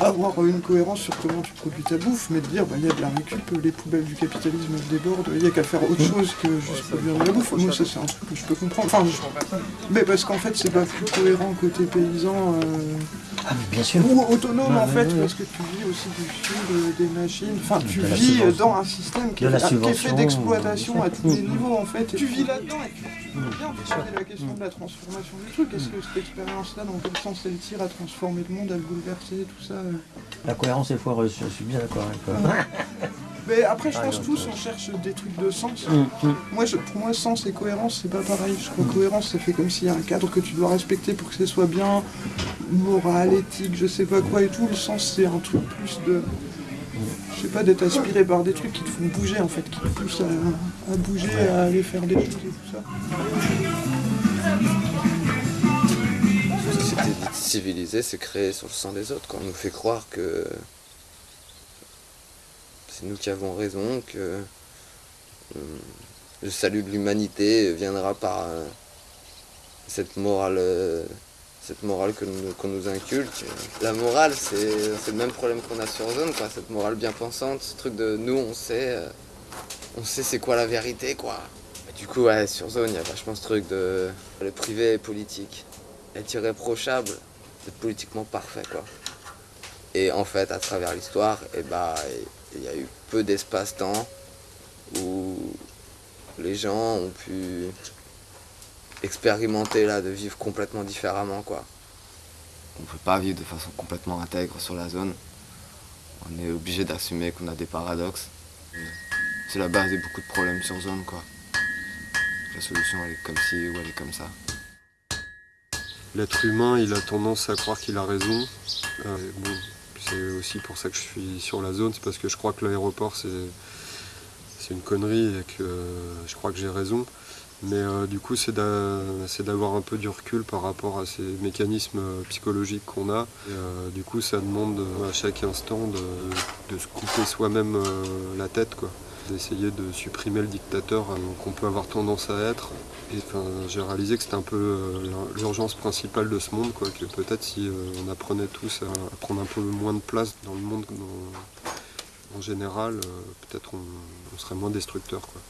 à avoir une cohérence sur comment tu produis ta bouffe, mais de dire, bah il y a de la récup, les poubelles du capitalisme débordent, il y a qu'à faire autre chose que juste produire de la bouffe. Moi, ça, c'est un truc que je peux comprendre. Enfin, je- mais parce qu'en fait, c'est pas plus cohérent côté paysan. euh, bien sûr. Ou autonome en fait, parce que tu vis aussi du fuel, euh, des machines. Enfin, tu vis dans un système qui De est, la qui est fait d'exploitation à tous les niveaux en fait. Et tu vis là-dedans et tu. Bien poser la question de la transformation du truc. Est-ce que cette expérience-là, dans quel sens elle tire à transformer le monde, à le bouleverser, tout ça euh La cohérence est foireuse, je suis bien d'accord avec toi. Mais après, je Ah, pense tous on cherche des trucs de sens. Mm, mm. Moi, je- pour moi, sens et cohérence, c'est pas pareil. Je crois que cohérence, ça fait comme s'il y a un cadre que tu dois respecter pour que ce soit bien moral, éthique, je sais pas quoi et tout. Le sens, c'est un truc plus de. Je sais pas, d'être aspiré par des trucs qui te font bouger en fait, qui te poussent à, bouger, à aller faire des choses et tout ça. Civilisée, c'est créé sur le sang des autres. Quoi. On nous fait croire que c'est nous qui avons raison, que euh, le salut de l'humanité viendra par euh, cette morale, euh, cette morale qu'on nous inculque. La morale, c'est le même problème qu'on a sur Zone, quoi. cette morale bien pensante, ce truc de nous, on sait, euh, on sait c'est quoi la vérité, quoi. Du coup, ouais, sur Zone, il y a vachement ce truc de le privé est politique est irréprochable d'être politiquement parfait quoi. Et en fait à travers l'histoire, et bah il y a eu peu d'espace-temps où les gens ont pu expérimenter là de vivre complètement différemment quoi. On peut pas vivre de façon complètement intègre sur la zone. On est obligé d'assumer qu'on a des paradoxes. C'est la base de beaucoup de problèmes sur zone quoi. La solution elle est comme ci ou elle est comme ça. L'être humain, il a tendance à croire qu'il a raison. Euh, bon, c'est aussi pour ça que je suis sur la zone, c'est parce que je crois que l'aéroport c'est c'est une connerie et que euh, je crois que j'ai raison. Mais euh, du coup, c'est d'a- c'est d'avoir un peu du recul par rapport à ces mécanismes euh, psychologiques qu'on a. Et, euh, du coup, ça demande euh, à chaque instant de, se couper soi-même euh, la tête. Quoi. d'essayer de supprimer le dictateur qu'on peut avoir tendance à être. Et enfin, j'ai réalisé que c'était un peu l'urgence principale de ce monde, quoi, que peut-être si on apprenait tous à, prendre un peu moins de place dans le monde en général, peut-être on, on serait moins destructeur. Quoi.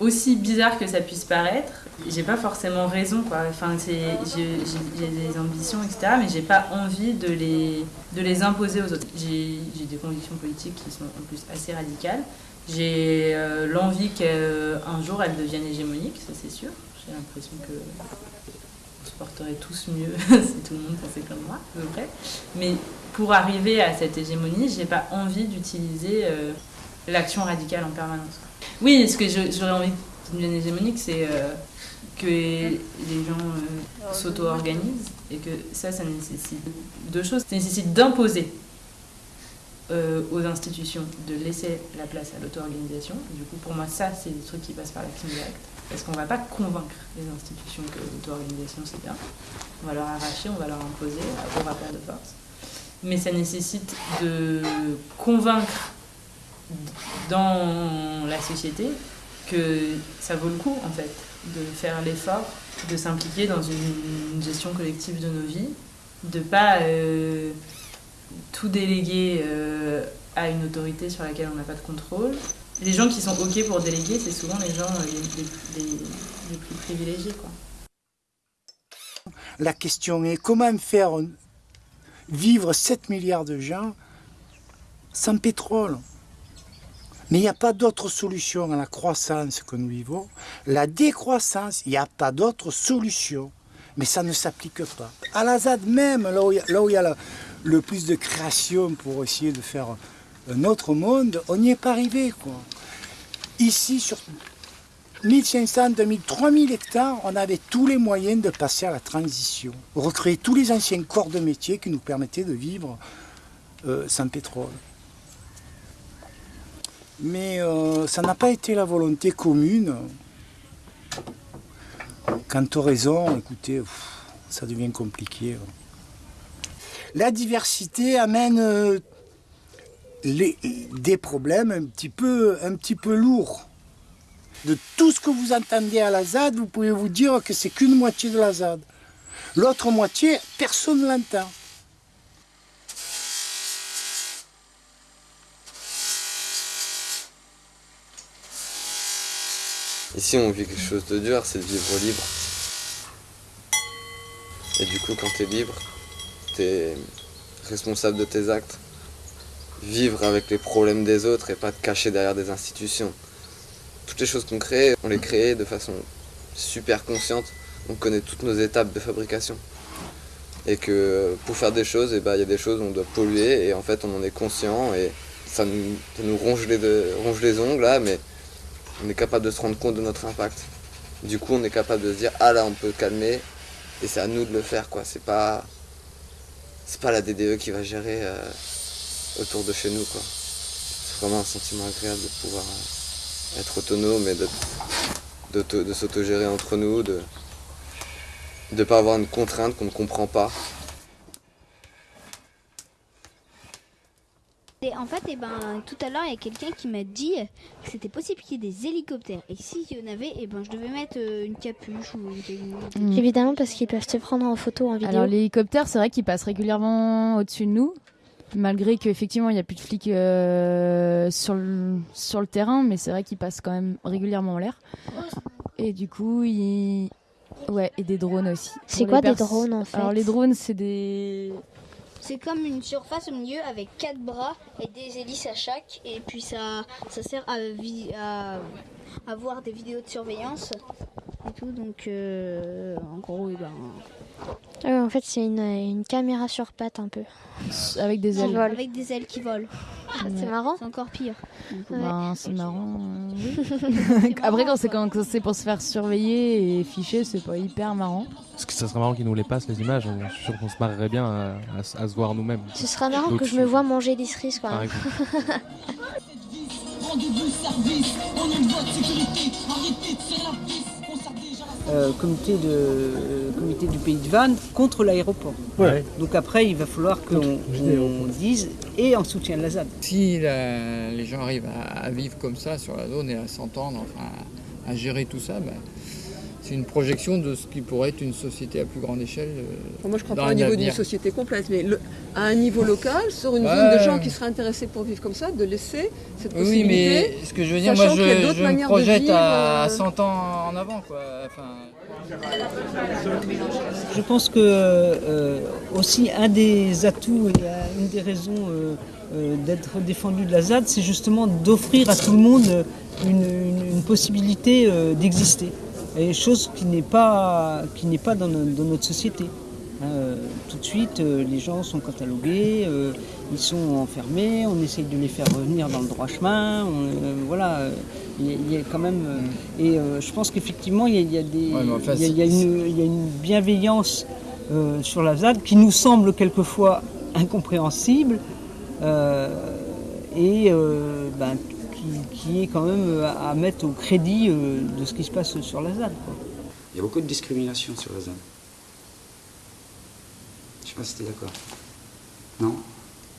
Aussi bizarre que ça puisse paraître, j'ai pas forcément raison quoi. Enfin, j'ai, des ambitions, etc. Mais j'ai pas envie de les, de les imposer aux autres. J'ai, des convictions politiques qui sont en plus assez radicales. J'ai euh, l'envie qu'un jour elles deviennent hégémoniques, ça c'est sûr. J'ai l'impression que on se porterait tous mieux si tout le monde pensait comme moi, à peu près. Mais pour arriver à cette hégémonie, j'ai pas envie d'utiliser euh, l'action radicale en permanence. Oui, ce que j'aurais envie d'une devienne hégémonique, c'est euh, que les gens euh, s'auto-organisent et que ça, ça nécessite deux choses. Ça nécessite d'imposer euh, aux institutions de laisser la place à l'auto-organisation. Du coup, pour moi, ça, c'est des trucs qui passent par l'action directe. Parce qu'on ne va pas convaincre les institutions que l'auto-organisation, c'est bien. On va leur arracher, on va leur imposer au rapport de force. Mais ça nécessite de convaincre dans la société que ça vaut le coup, en fait, de faire l'effort, de s'impliquer dans une, gestion collective de nos vies, de pas euh, tout déléguer euh, à une autorité sur laquelle on n'a pas de contrôle. Les gens qui sont OK pour déléguer, c'est souvent les gens euh, les plus privilégiés. Quoi. La question est comment faire vivre 7 milliards de gens sans pétrole? Mais il n'y a pas d'autre solution à la croissance que nous vivons. La décroissance, il n'y a pas d'autre solution. Mais ça ne s'applique pas. À la ZAD même, là où il y a, le, plus de création pour essayer de faire un autre monde, on n'y est pas arrivé. Ici, sur 1500, 2000, 3000 hectares, on avait tous les moyens de passer à la transition. Recréer tous les anciens corps de métier qui nous permettaient de vivre euh, sans pétrole. Mais euh, ça n'a pas été la volonté commune. Quant aux raisons, écoutez, ça devient compliqué. La diversité amène euh, des problèmes un peu, un petit peu lourds. De tout ce que vous entendez à la ZAD, vous pouvez vous dire que c'est qu'une moitié de la ZAD. L'autre moitié, personne ne l'entend. Ici, on vit quelque chose de dur, c'est de vivre libre. Et du coup, quand tu es libre, tu es responsable de tes actes. Vivre avec les problèmes des autres et pas te cacher derrière des institutions. Toutes les choses qu'on crée, on les crée de façon super consciente. On connaît toutes nos étapes de fabrication. Et que pour faire des choses, eh ben, il y a des choses où on doit polluer et en fait on en est conscient et ça nous, ronge, les, ronge les ongles là, mais on est capable de se rendre compte de notre impact. Du coup, on est capable de se dire ah là, on peut calmer et c'est à nous de le faire quoi. C'est pas c'est pas la DDE qui va gérer euh, autour de chez nous quoi. C'est vraiment un sentiment agréable de pouvoir euh, être autonome et de, d'auto- de s'autogérer entre nous, de de pas avoir une contrainte qu'on ne comprend pas. Et en fait, eh ben, tout à l'heure, il y a quelqu'un qui m'a dit que c'était possible qu'il y ait des hélicoptères. Et s'il y en avait, eh ben, je devais mettre euh, une capuche ou une... Mm. Évidemment, parce qu'ils peuvent te prendre en photo, en vidéo. Alors l'hélicoptère, c'est vrai qu'il passe régulièrement au-dessus de nous, malgré qu'effectivement il n'y a plus de flics euh, sur, le, sur le terrain, mais c'est vrai qu'il passe quand même régulièrement en l'air. Et du coup, il... Ouais, et des drones aussi. C'est quoi des drones, en fait Alors les drones, c'est des... C'est comme une surface au milieu avec quatre bras et des hélices à chaque. Et puis ça, ça sert à, vi- à, à voir des vidéos de surveillance et tout. Donc euh, en gros, eh ben, Ah en fait, c'est une, une caméra sur pattes un peu. Avec des ailes. avec des ailes qui volent. C'est marrant. C'est encore pire. Ben, c'est marrant. euh. Après, quand c'est quand c'est pour se faire surveiller et ficher, c'est pas hyper marrant. Parce que ça serait marrant qu'ils nous les passent, les images. Je suis sûr qu'on se marrerait bien à, à se- à se voir nous-mêmes. Ce sera marrant que je me vois manger des cerises déjà la euh, comité, de, euh, comité du pays de Vannes contre l'aéroport. Ouais. Donc après, il va falloir qu'on on dise et en soutien de la ZAD. Si la- les gens arrivent à, à vivre comme ça sur la zone et à s'entendre, enfin, à, à gérer tout ça, ben, c'est une projection de ce qui pourrait être une société à plus grande échelle. euh, Enfin, moi, je crois dans pas au niveau d'une société complète, mais le- à un niveau local, sur une Ouais. zone de gens qui seraient intéressés pour vivre comme ça, de laisser cette Oui, possibilité. mais ce que je veux dire, moi, je, me projette vivre, à euh, 100 ans en avant, quoi. Enfin, Je pense que euh, aussi un des atouts et euh, une des raisons euh, euh, d'être défendu de la ZAD, c'est justement d'offrir à tout le monde une, une- une possibilité euh, d'exister. Et chose qui n'est pas, qui n'est pas dans, no- dans notre société. Euh, tout de suite, euh, les gens sont catalogués, euh, ils sont enfermés, on essaye de les faire revenir dans le droit chemin. on, euh, voilà, euh, il y, a- il y a quand même. euh, et euh, je pense qu'effectivement, il y a, y a des, Ouais, mais enfin, il y a- il y a c'est- une, il y a une bienveillance euh, sur la ZAD qui nous semble quelquefois incompréhensible euh, et euh, ben, qui, qui est quand même à, à mettre au crédit euh, de ce qui se passe sur la ZAD. quoi. Il y a beaucoup de discrimination sur la zone. Je sais pas si t'es d'accord. Non?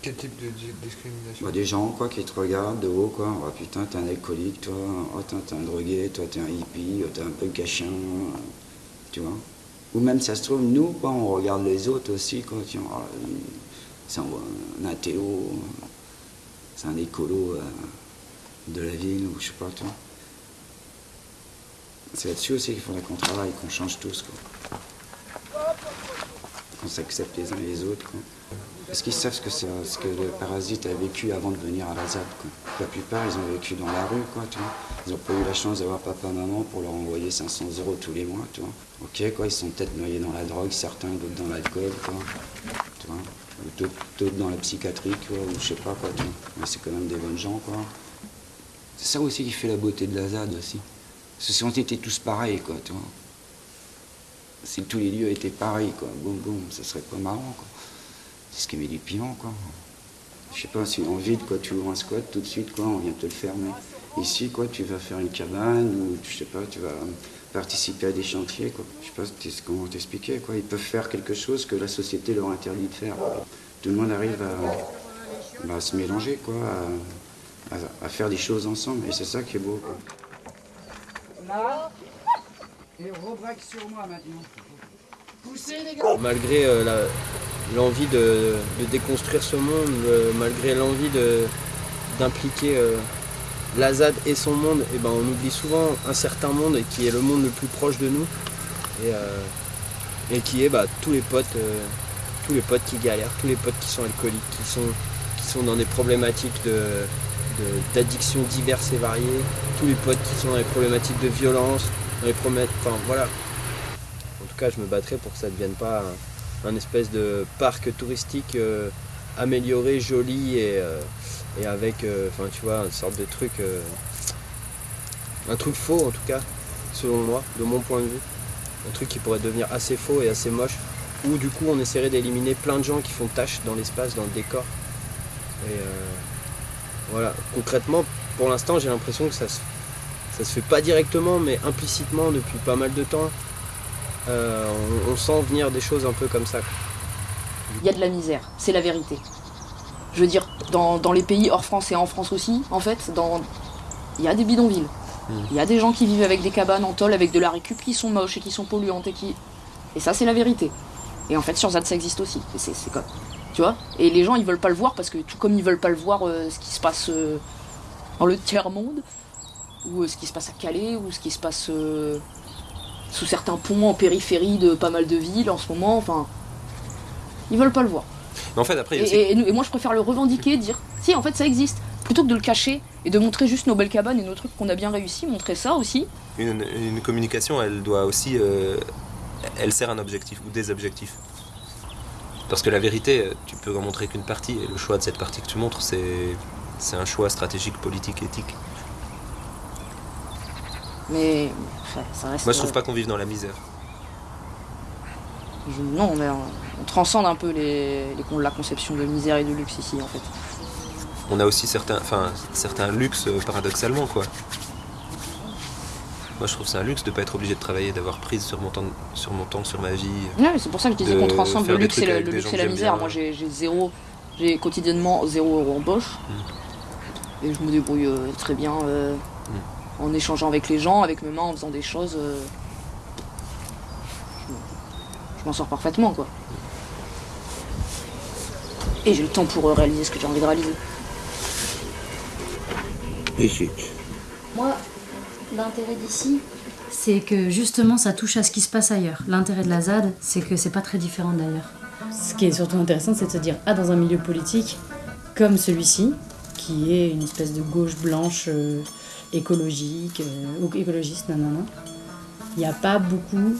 Quel type de di- discrimination? Bah, Des gens quoi, qui te regardent de haut, quoi. Oh putain, t'es un alcoolique, toi. Oh, t'es un drogué, toi, t'es un hippie, oh, t'es un punk à chien. euh, Tu vois? Ou même, ça se trouve, nous, quoi, on regarde les autres aussi, quoi. Tiens, oh, c'est un, un athéo, c'est un écolo euh, de la ville, ou je sais pas, vois. C'est là-dessus aussi qu'il faudrait qu'on travaille, qu'on change tous, quoi. Qu'on s'accepte les uns et les autres, quoi. Parce qu'ils savent ce que, ce que le parasite a vécu avant de venir à quoi. La plupart, ils ont vécu dans la rue, quoi, tu vois. Ils n'ont pas eu la chance d'avoir papa, maman pour leur envoyer 500 euros tous les mois, tu vois. Ok, quoi, ils sont peut-être noyés dans la drogue, certains, d'autres dans l'alcool, quoi. Tu vois. D'autres dans la psychiatrie, quoi, ou je sais pas, quoi, tu vois. Mais c'est quand même des bonnes gens, quoi. C'est ça aussi qui fait la beauté de la ZAD, aussi. Parce que si on était tous pareils, quoi, tu vois. Si tous les lieux étaient pareils, quoi, boum, boum, ça serait pas marrant, quoi. C'est ce qui met du piment, quoi. Je sais pas, si en vide, quoi, tu ouvres un squat, tout de suite, quoi, on vient te le fermer. Ici, quoi, tu vas faire une cabane, ou je sais pas, tu vas participer à des chantiers, quoi. Je sais pas comment t'expliquer, quoi. Ils peuvent faire quelque chose que la société leur interdit de faire. Tout le monde arrive à, bah, se mélanger, quoi, à- à faire des choses ensemble, et c'est ça qui est beau, quoi. Là, et rebraque sur moi maintenant. Poussez les Malgré euh, la- l'envie de, de déconstruire ce monde, euh, malgré l'envie de- d'impliquer euh, la ZAD et son monde, et ben, on oublie souvent un certain monde qui est le monde le plus proche de nous et, euh, et qui est bah, tous les potes, euh, tous les potes qui galèrent, tous les potes qui sont alcooliques, qui sont, qui sont dans des problématiques de, de- d'addiction diverses et variées, tous les potes qui sont dans des problématiques de violence, dans les problématiques, enfin voilà, en tout cas, je me battrai pour que ça ne devienne pas un, espèce de parc touristique euh, amélioré, joli et, euh, avec, euh, enfin, tu vois, une sorte de truc, un truc faux en tout cas, selon moi, de mon point de vue, un truc qui pourrait devenir assez faux et assez moche, où du coup on essaierait d'éliminer plein de gens qui font tâche dans l'espace, dans le décor. Voilà, concrètement, pour l'instant, j'ai l'impression que ça se, ça se fait pas directement, mais implicitement depuis pas mal de temps. Euh, on, on sent venir des choses un peu comme ça. Il y a de la misère, c'est la vérité. Je veux dire, dans, dans les pays hors France et en France aussi, en fait, dans... il y a des bidonvilles. Il y a des gens qui vivent avec des cabanes en tôle, avec de la récup qui sont moches et qui sont polluantes et qui. Et ça, c'est la vérité. Et en fait, sur ZAD, ça existe aussi. Et c'est comme. Tu vois Et les gens, ils veulent pas le voir parce que, tout comme ils veulent pas le voir euh, ce qui se passe euh, dans le tiers-monde, ou euh, ce qui se passe à Calais, ou ce qui se passe sous certains ponts en périphérie de pas mal de villes en ce moment, enfin. Ils veulent pas le voir. Mais en fait, après, il y a Et, aussi- et- et nous- et moi, je préfère le revendiquer, dire si, en fait, ça existe. Plutôt que de le cacher et de montrer juste nos belles cabanes et nos trucs qu'on a bien réussi, montrer ça aussi. Une, une communication, elle doit aussi. elle sert un objectif ou des objectifs. Parce que la vérité, tu peux en montrer qu'une partie, et le choix de cette partie que tu montres, c'est, c'est un choix stratégique, politique, éthique. Mais enfin, ça reste. Moi, je trouve pas qu'on vive dans la misère. je- Non, mais on, on transcende un peu les, la conception de misère et de luxe ici, en fait. On a aussi certains, enfin, certains luxes, euh, paradoxalement, quoi. Moi, je trouve que c'est un luxe de ne pas être obligé de travailler, d'avoir prise sur mon temps, sur, mon temps, sur ma vie. Ouais, c'est pour ça que je disais qu'on transcende faire le luxe et, le, luxe et la misère. bien. Moi, j'ai j'ai zéro, j'ai quotidiennement zéro euro en poche. Et je me débrouille euh, très bien euh, en échangeant avec les gens, avec mes mains, en faisant des choses. euh, je me- je m'en sors parfaitement, quoi. Et j'ai le temps pour euh, réaliser ce que j'ai envie de réaliser. Moi, l'intérêt d'ici, c'est que justement ça touche à ce qui se passe ailleurs. L'intérêt de la ZAD, c'est que c'est pas très différent d'ailleurs. Ce qui est surtout intéressant, c'est de se dire, ah, dans un milieu politique comme celui-ci, qui est une espèce de gauche blanche euh, écologique, euh, ou écologiste, non, non, non, il n'y a pas beaucoup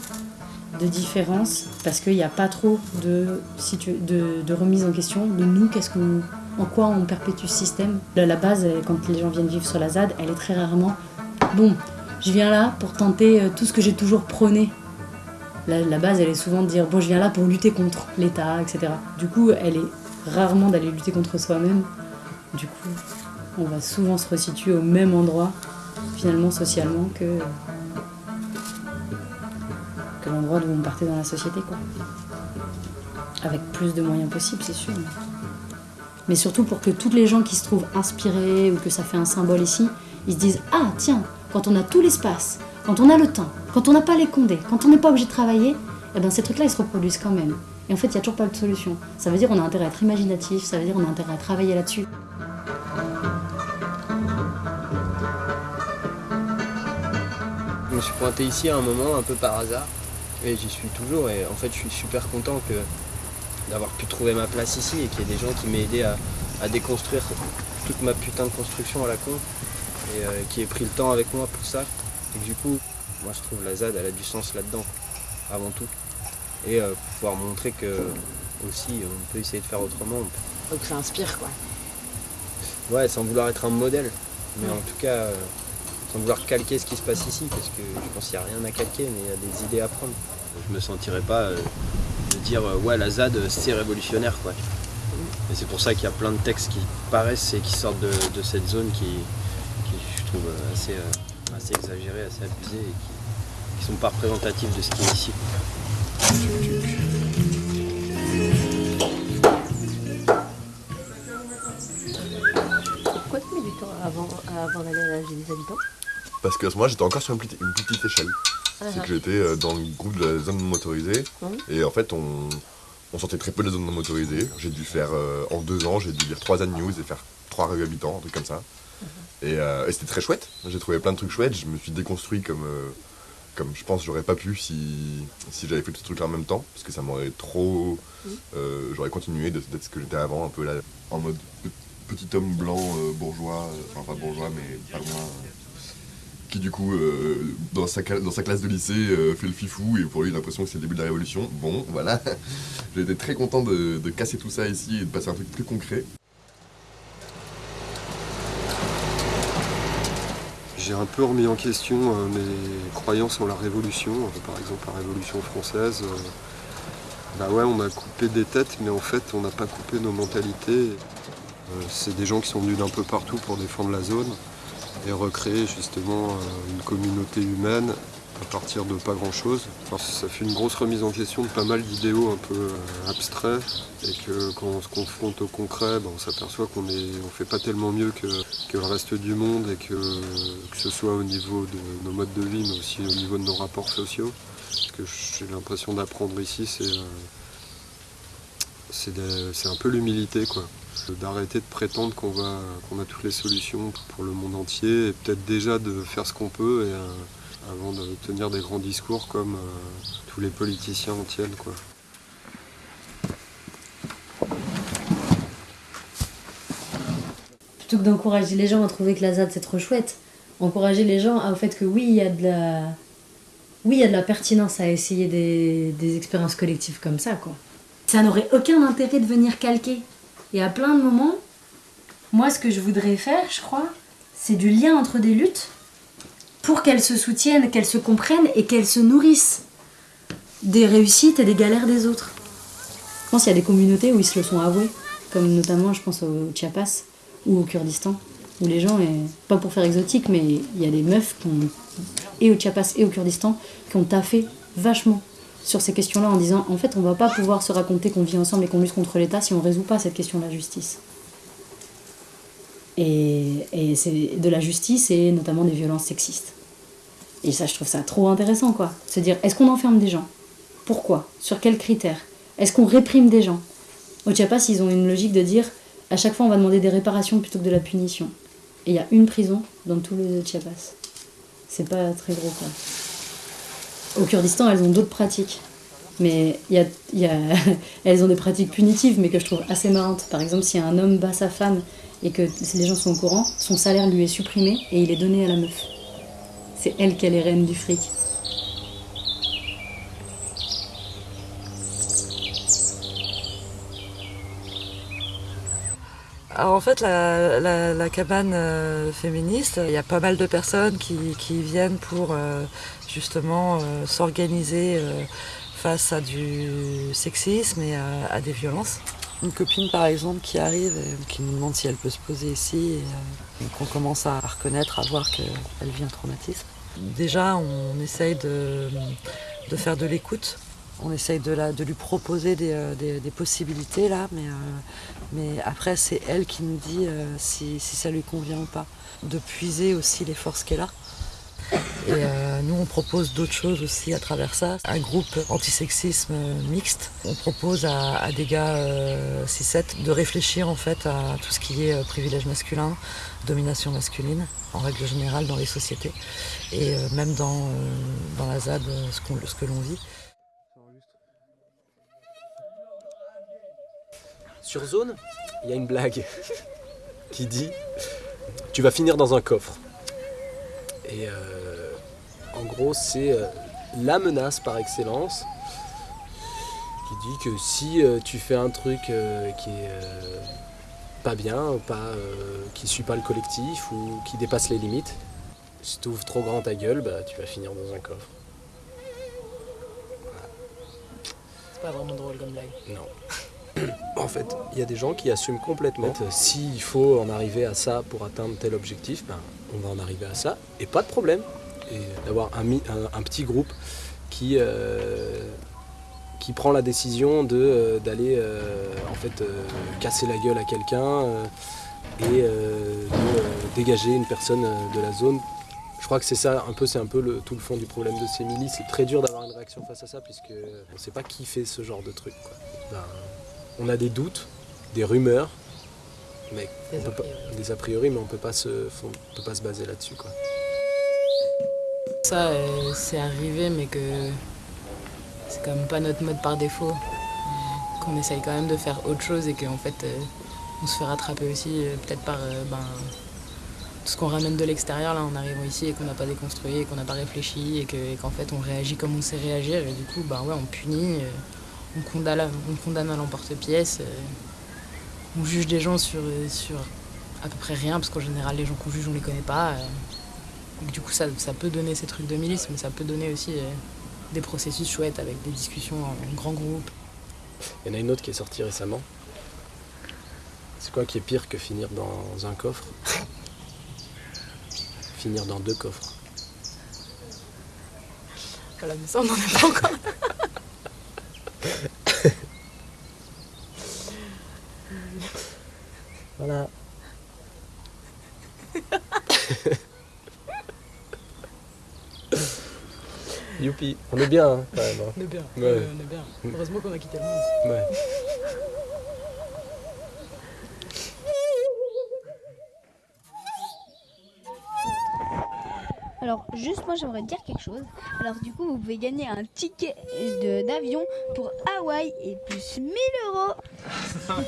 de différence parce qu'il n'y a pas trop de, situ- de, de remise en question de nous, qu'est-ce qu'on, en quoi on perpétue ce système. La, la base, quand les gens viennent vivre sur la ZAD, elle est très rarement bon. Je viens là pour tenter euh, tout ce que j'ai toujours prôné. La, base, elle est souvent de dire bon, je viens là pour lutter contre l'État, etc. Du coup, elle est rarement d'aller lutter contre soi-même. Du coup, on va souvent se resituer au même endroit, finalement, socialement, que, que l'endroit d'où on partait dans la société, quoi. Avec plus de moyens possibles, c'est sûr. Mais surtout pour que toutes les gens qui se trouvent inspirés ou que ça fait un symbole ici, ils se disent Ah, tiens, quand on a tout l'espace, quand on a le temps, quand on n'a pas les condés, quand on n'est pas obligé de travailler, eh ben ces trucs-là, ils se reproduisent quand même. Et en fait, il n'y a toujours pas de solution. Ça veut dire qu'on a intérêt à être imaginatif, ça veut dire qu'on a intérêt à travailler là-dessus. Je me suis pointé ici à un moment un peu par hasard et j'y suis toujours et en fait je suis super content d'avoir pu trouver ma place ici et qu'il y ait des gens qui m'aient aidé à, à déconstruire toute ma putain de construction à la con et euh, qui aient pris le temps avec moi pour ça et que du coup moi je trouve la ZAD elle a du sens là-dedans avant tout et euh, pouvoir montrer que aussi on peut essayer de faire autrement Donc ça inspire, quoi. Ouais, sans vouloir être un modèle, mais Ouais. en tout cas, euh, sans vouloir calquer ce qui se passe ici, parce que je pense qu'il n'y a rien à calquer, mais il y a des idées à prendre. Je me sentirais pas euh, de dire, euh, ouais, la ZAD, c'est révolutionnaire, quoi. Et c'est pour ça qu'il y a plein de textes qui paraissent et qui sortent de, de cette zone qui, trouve, euh, assez, euh, assez exagérés, assez abusés, et qui, qui sont pas représentatifs de ce qui est ici. Pourquoi tu mets du temps avant, avant d'aller à la des habitants? Parce que moi j'étais encore sur une petite, une petite échelle. Ah, C'est ah. que j'étais euh, dans le groupe de la zone non motorisée. Mhm. Et en fait on, on sortait très peu de la zone non motorisée. J'ai dû faire euh, en deux ans, j'ai dû lire trois ad news et faire trois revues habitants, un truc comme ça. Et, euh, et c'était très chouette. J'ai trouvé plein de trucs chouettes. Je me suis déconstruit comme, euh, comme je pense j'aurais pas pu si, si j'avais fait tout ce truc là en même temps. Parce que ça m'aurait trop. euh, j'aurais continué de- d'être ce que j'étais avant, un peu là, en mode pe- petit homme blanc euh, bourgeois, euh, enfin pas bourgeois mais pas loin. euh, qui du coup, euh, dans, sa, dans sa classe de lycée, euh, fait le fifou et pour lui, l'impression que c'est le début de la révolution. Bon, voilà. J'ai été très content de, de casser tout ça ici et de passer à un truc plus concret. J'ai un peu remis en question euh, mes croyances en la Révolution, euh, par exemple la Révolution française. euh, bah ouais, on a coupé des têtes, mais en fait, on n'a pas coupé nos mentalités. C'est des gens qui sont venus d'un peu partout pour défendre la zone et recréer justement une communauté humaine à partir de pas grand chose. ça fait une grosse remise en question de pas mal d'idéaux un peu euh, abstraits et que quand on se confronte au concret, ben, on s'aperçoit qu'on on fait pas tellement mieux que, le reste du monde et que, que ce soit au niveau de nos modes de vie mais aussi au niveau de nos rapports sociaux. Ce que j'ai l'impression d'apprendre ici, c'est euh, un peu l'humilité quoi. D'arrêter de prétendre qu'on qu'on a toutes les solutions pour le monde entier et peut-être déjà de faire ce qu'on peut et, euh, avant de tenir des grands discours comme euh, tous les politiciens en tiennent quoi. Plutôt que d'encourager les gens à trouver que la ZAD c'est trop chouette, encourager les gens au fait que oui, il y a de la. Oui, il y a de la pertinence à essayer des, des expériences collectives comme ça, quoi. Ça n'aurait aucun intérêt de venir calquer. Et à plein de moments, moi, ce que je voudrais faire, je crois, c'est du lien entre des luttes pour qu'elles se soutiennent, qu'elles se comprennent et qu'elles se nourrissent des réussites et des galères des autres. Je pense qu'il y a des communautés où ils se le sont avoués, comme notamment, je pense, au Chiapas ou au Kurdistan, où les gens, pas pour faire exotique, mais il y a des meufs et au Chiapas et au Kurdistan qui ont taffé vachement sur ces questions-là en disant en fait on va pas pouvoir se raconter qu'on vit ensemble et qu'on lutte contre l'État si on résout pas cette question de la justice. Et, c'est de la justice et notamment des violences sexistes. Et ça je trouve ça trop intéressant quoi. Se dire est-ce qu'on enferme des gens? Pourquoi? Sur quels critères? Est-ce qu'on réprime des gens? Au Chiapas ils ont une logique de dire à chaque fois on va demander des réparations plutôt que de la punition. Et il y a une prison dans tout le Chiapas. C'est pas très gros quoi. Au Kurdistan, elles ont d'autres pratiques. Mais y y a- elles ont des pratiques punitives, mais que je trouve assez marrantes. Par exemple, si un homme bat sa femme et que les gens sont au courant, son salaire lui est supprimé et il est donné à la meuf. C'est elle qui est les reines du fric. Alors en fait, la, cabane euh, féministe, il y a pas mal de personnes qui, viennent pour euh, justement euh, s'organiser face à du sexisme et à des violences. Une copine par exemple qui arrive et qui nous demande si elle peut se poser ici et euh, qu'on commence à reconnaître, à voir qu'elle vit un traumatisme. Déjà, on essaye de, faire de l'écoute. On essaye de, lui proposer des, euh, possibilités là, mais, euh, mais après c'est elle qui nous dit euh, si, si ça lui convient ou pas. De puiser aussi les forces qu'elle a. Et euh, nous on propose d'autres choses aussi à travers ça. Un groupe antisexisme euh, mixte. On propose à, des gars euh, 6-7 de réfléchir en fait à tout ce qui est euh, privilège masculin, domination masculine en règle générale dans les sociétés et euh, même dans, euh, dans la ZAD euh, ce, que l'on vit. Sur Zone, il y a une blague qui dit Tu vas finir dans un coffre. Euh, en gros, c'est euh, la menace par excellence qui dit que si euh, tu fais un truc euh, qui est pas bien, pas, qui suit pas le collectif ou qui dépasse les limites, si tu ouvres trop grand ta gueule, bah, tu vas finir dans un coffre. C'est pas vraiment drôle comme blague. Non. En fait, il y a des gens qui assument complètement. euh, S'il faut en arriver à ça pour atteindre tel objectif, ben, on va en arriver à ça et pas de problème. Et d'avoir un, mi- un- un petit groupe qui, euh, qui prend la décision euh, d'aller euh, en fait, casser la gueule à quelqu'un et de dégager une personne de la zone. Je crois que c'est ça, un peu, c'est un peu le, tout le fond du problème de ces milices. C'est très dur d'avoir une réaction face à ça puisque on ne sait pas qui fait ce genre de truc. quoi. Ben, on a des doutes, des rumeurs, mais Des on peut a pas- des a priori, mais on peut pas se, on peut pas se baser là-dessus. quoi. Ça, euh, c'est arrivé, mais que c'est quand même pas notre mode par défaut. Qu'on essaye quand même de faire autre chose et qu'en fait, euh, on se fait rattraper aussi, euh, peut-être par euh, ben, tout ce qu'on ramène de l'extérieur là en arrivant ici et qu'on n'a pas déconstruit et qu'on n'a pas réfléchi et que- et qu'en fait on réagit comme on sait réagir et du coup, ben ouais, on punit, on condamne, on condamne à l'emporte-pièce, on juge des gens sur, sur à peu près rien parce qu'en général, les gens qu'on juge, on les connaît pas. Donc du coup, ça, ça peut donner ces trucs de milice, mais ça peut donner aussi euh, des processus chouettes avec des discussions en grand groupe. Il y en a une autre qui est sortie récemment. C'est quoi qui est pire que finir dans un coffre? Finir dans deux coffres. Voilà, mais ça, on n'en est pas encore. Voilà. Youpi, on est bien hein, quand même. hein. On est bien, Ouais. on est bien. Heureusement qu'on a quitté le monde. Ouais. Alors, juste moi, j'aimerais dire quelque chose. Alors, du coup, vous pouvez gagner un ticket de- d'avion pour Hawaï et plus 1000 euros.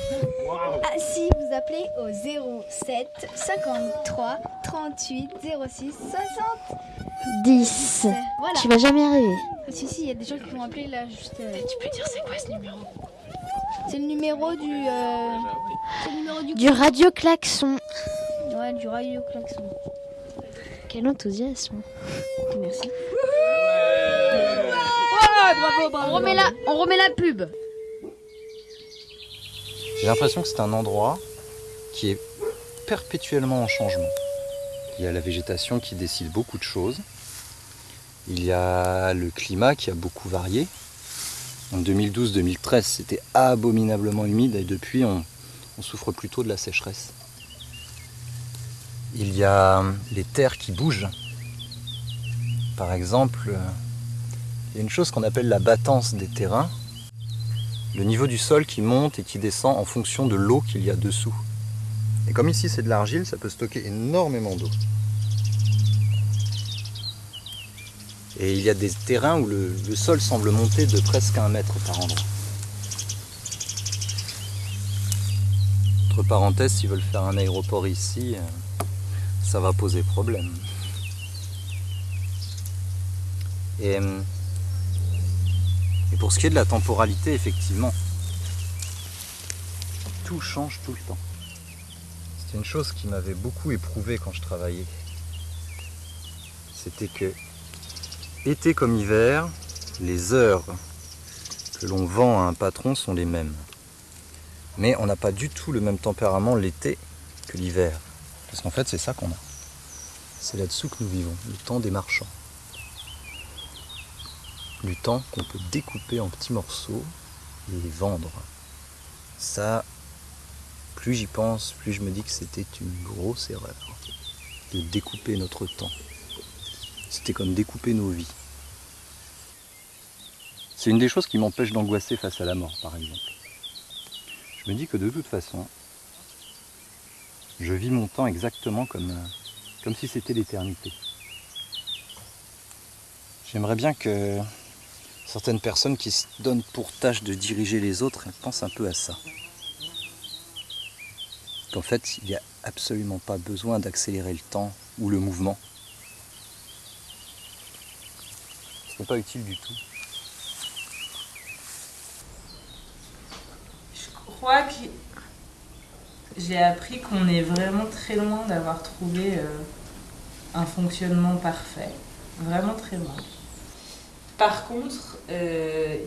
Ah, si vous appelez au 07 53 38 06 60. 10. Voilà. Tu vas jamais arriver. Si, si, il y a des gens qui vont appeler là juste. Tu peux dire c'est quoi ce numéro? C'est le numéro du. euh, C'est le numéro du. Du radio klaxon. Ouais, du radio klaxon. Quel enthousiasme. Merci. Ouais, bravo, bravo. On remet la, on remet la pub. J'ai l'impression que c'est un endroit qui est perpétuellement en changement. Il y a la végétation qui décide beaucoup de choses. Il y a le climat qui a beaucoup varié. En 2012-2013, c'était abominablement humide et depuis, on, on souffre plutôt de la sécheresse. Il y a les terres qui bougent. Par exemple, euh, il y a une chose qu'on appelle la battance des terrains. Le niveau du sol qui monte et qui descend en fonction de l'eau qu'il y a dessous. Et comme ici c'est de l'argile, ça peut stocker énormément d'eau. Et il y a des terrains où le, sol semble monter de presque un mètre par endroit. Entre parenthèses, s'ils veulent faire un aéroport ici, euh, ça va poser problème. Et, euh, et pour ce qui est de la temporalité, effectivement, tout change tout le temps. C'était une chose qui m'avait beaucoup éprouvé quand je travaillais. C'était que, été comme hiver, les heures que l'on vend à un patron sont les mêmes. Mais on n'a pas du tout le même tempérament l'été que l'hiver. Parce qu'en fait, c'est ça qu'on a. C'est là-dessous que nous vivons, le temps des marchands. Du temps qu'on peut découper en petits morceaux et vendre. Ça, plus j'y pense, plus je me dis que c'était une grosse erreur de découper notre temps. C'était comme découper nos vies. C'est une des choses qui m'empêche d'angoisser face à la mort, par exemple. Je me dis que de toute façon, je vis mon temps exactement comme, euh, comme si c'était l'éternité. J'aimerais bien que certaines personnes qui se donnent pour tâche de diriger les autres pensent un peu à ça. Qu'en fait, il n'y a absolument pas besoin d'accélérer le temps ou le mouvement. Ce n'est pas utile du tout. Je crois que j'ai appris qu'on est vraiment très loin d'avoir trouvé euh, un fonctionnement parfait. Vraiment très loin. Par contre, euh,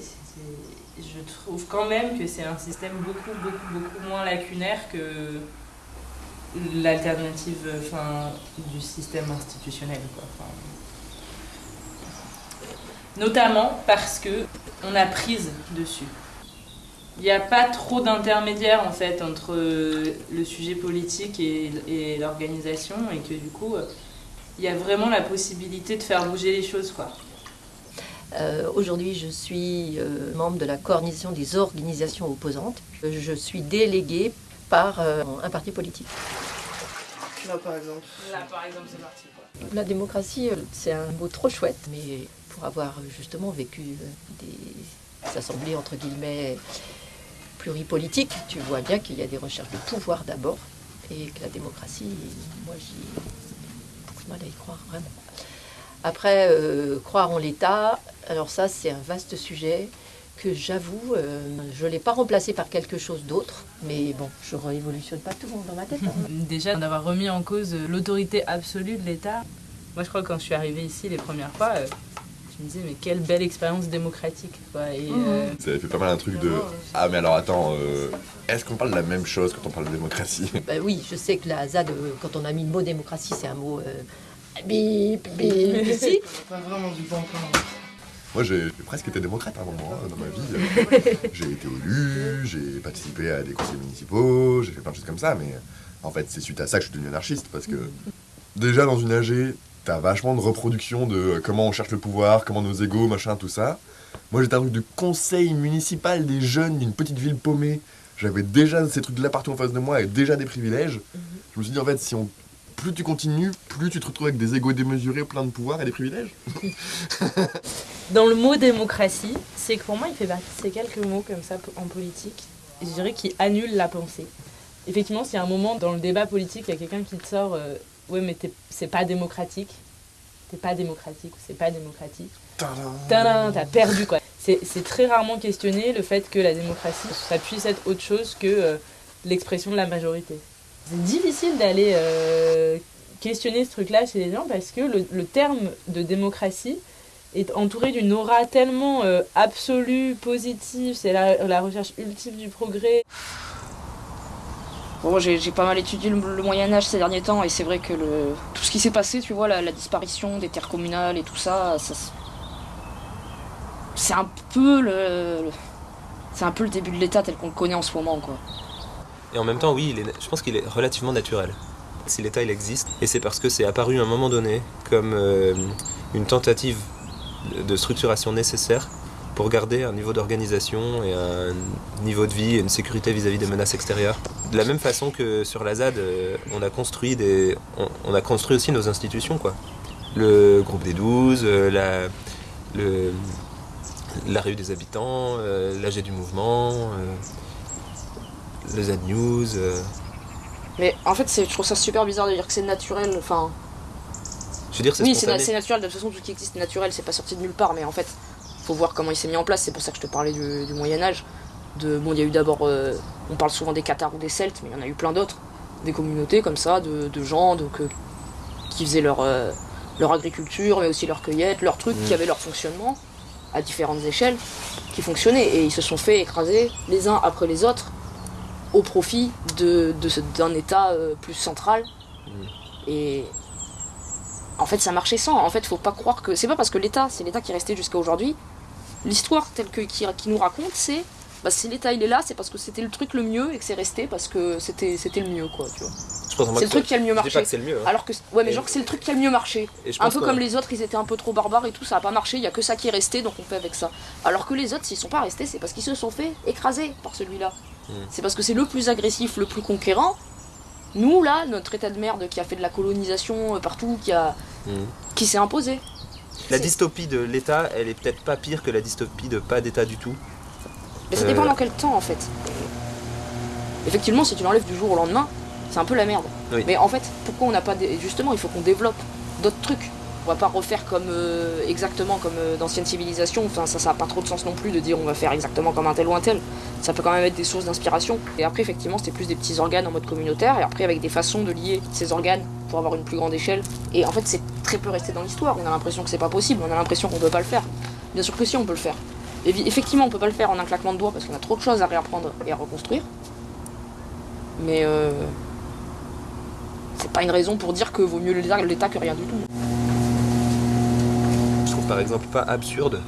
je trouve quand même que c'est un système beaucoup, beaucoup, beaucoup moins lacunaire que l'alternative du système institutionnel. Quoi. Notamment parce que on a prise dessus. Il n'y a pas trop d'intermédiaires en fait entre euh, le sujet politique et, et l'organisation et que du coup euh, il y a vraiment la possibilité de faire bouger les choses quoi. Euh, Aujourd'hui, je suis euh, membre de la coordination des organisations opposantes. Je suis déléguée par euh, un parti politique. Là, par exemple. Là par exemple c'est parti quoi. La démocratie, c'est un mot trop chouette, mais pour avoir justement vécu des assemblées entre guillemets pluripolitiques, tu vois bien qu'il y a des recherches de pouvoir d'abord et que la démocratie, moi j'ai beaucoup mal à y croire vraiment. Après, euh, croire en l'État, alors ça c'est un vaste sujet que j'avoue, euh, je ne l'ai pas remplacé par quelque chose d'autre, mais bon, je ne révolutionne pas tout dans ma tête. hein. Déjà d'avoir remis en cause l'autorité absolue de l'État. Moi je crois que quand je suis arrivée ici les premières fois, euh, je me disais mais quelle belle expérience démocratique. Quoi. Et, euh, Ça avait fait pas mal un truc de Ah, mais alors attends, euh, est-ce qu'on parle de la même chose quand on parle de démocratie? Ben oui, je sais que la ZAD, euh, quand on a mis le mot démocratie, c'est un mot euh, bip, bip, ici. Pas vraiment du bon commun. Moi, j'ai j'ai presque été démocrate à un moment hein, dans ma vie. J'ai été élu, j'ai participé à des conseils municipaux, j'ai fait plein de choses comme ça, mais en fait, c'est suite à ça que je suis devenu anarchiste parce que déjà dans une AG, t'as vachement de reproduction de euh, comment on cherche le pouvoir, comment nos égaux, machin, tout ça. Moi, j'étais un truc de conseil municipal des jeunes d'une petite ville paumée. J'avais déjà ces trucs-là partout en face de moi et déjà des privilèges. Je me suis dit, en fait, si on plus tu continues, plus tu te retrouves avec des égaux démesurés, plein de pouvoir et des privilèges. Dans le mot démocratie, c'est que pour moi, il fait partie de ces quelques mots comme ça en politique, je dirais, qui annulent la pensée. Effectivement, s'il y a un moment dans le débat politique, il y a quelqu'un qui te sort euh, Ouais, mais t'es- c'est pas démocratique. T'es pas démocratique ou c'est pas démocratique. Tadam, T'as perdu quoi. C'est c'est très rarement questionné le fait que la démocratie, ça puisse être autre chose que euh, l'expression de la majorité. C'est difficile d'aller euh, questionner ce truc-là chez les gens parce que le, le terme de démocratie est entouré d'une aura tellement euh, absolue, positive, c'est la, la recherche ultime du progrès. J'ai pas mal étudié le, Moyen Âge ces derniers temps et c'est vrai que tout ce qui s'est passé, tu vois, la, disparition des terres communales et tout ça, c'est un peu le, c'est un peu le début de l'État tel qu'on le connaît en ce moment, quoi. Et en même temps, oui, je pense qu'il est relativement naturel. Si l'État il existe, et c'est parce que c'est apparu à un moment donné comme euh, une tentative de structuration nécessaire pour garder un niveau d'organisation et un niveau de vie et une sécurité vis-à-vis des menaces extérieures. De la même façon que sur la ZAD, euh, on a construit des, on, on a construit aussi nos institutions quoi. Le groupe des 12, euh, la, le, la rue des habitants, euh, l'AG du mouvement, le Z News. Mais en fait, je trouve ça super bizarre de dire que c'est naturel. Enfin, Je veux dire, c'est oui, c'est naturel. De toute façon, tout ce qui existe est naturel. C'est pas sorti de nulle part. Mais en fait, faut voir comment il s'est mis en place. C'est pour ça que je te parlais du, du Moyen Âge. De bon, il y a eu d'abord, euh, on parle souvent des Cathares ou des Celtes, mais il y en a eu plein d'autres. Des communautés comme ça, de, de gens donc, euh, qui faisaient leur, euh, leur agriculture, mais aussi leur cueillette, leur truc, Mm. qui avaient leur fonctionnement à différentes échelles, qui fonctionnaient. Et ils se sont fait écraser les uns après les autres au profit de, de d'un État plus central. Et en fait, ça marchait sans. En fait, faut pas croire que. C'est pas parce que l'État, c'est l'État qui est resté jusqu'à aujourd'hui. L'histoire telle que qui, qui nous raconte, c'est. Bah, si l'État il est là, c'est parce que c'était le truc le mieux et que c'est resté parce que c'était, c'était le mieux, quoi, tu vois. C'est le truc qui a le mieux marché. c'est le mieux, hein. Alors que. Ouais, mais Et- genre que c'est le truc qui a le mieux marché. Un peu comme les autres, ils étaient un peu trop barbares et tout, ça a pas marché, il y a que ça qui est resté, donc on fait avec ça. Alors que les autres, s'ils sont pas restés, c'est parce qu'ils se sont fait écraser par celui-là. Mm. C'est parce que c'est le plus agressif, le plus conquérant. Nous, là, notre état de merde qui a fait de la colonisation euh, partout, qui, a, Mm. qui s'est imposé. La dystopie de l'État, elle est peut-être pas pire que la dystopie de pas d'État du tout. Mais ça Euh, dépend dans quel temps, en fait. Effectivement, si tu l'enlèves du jour au lendemain, c'est un peu la merde. Oui. Mais en fait, pourquoi on n'a pas. Justement, il faut qu'on développe d'autres trucs. On va pas refaire comme euh, exactement comme euh, d'anciennes civilisations. Enfin, ça, ça a pas trop de sens non plus de dire on va faire exactement comme un tel ou un tel. Ça peut quand même être des sources d'inspiration. Et après, effectivement, c'était plus des petits organes en mode communautaire. Et après, avec des façons de lier ces organes pour avoir une plus grande échelle. Et en fait, c'est très peu resté dans l'histoire. On a l'impression que c'est pas possible. On a l'impression qu'on peut pas le faire. Bien sûr que si, on peut le faire. Effectivement, on peut pas le faire en un claquement de doigts parce qu'on a trop de choses à réapprendre et à reconstruire. Mais euh, c'est pas une raison pour dire que vaut mieux l'État que rien du tout. Par exemple pas absurde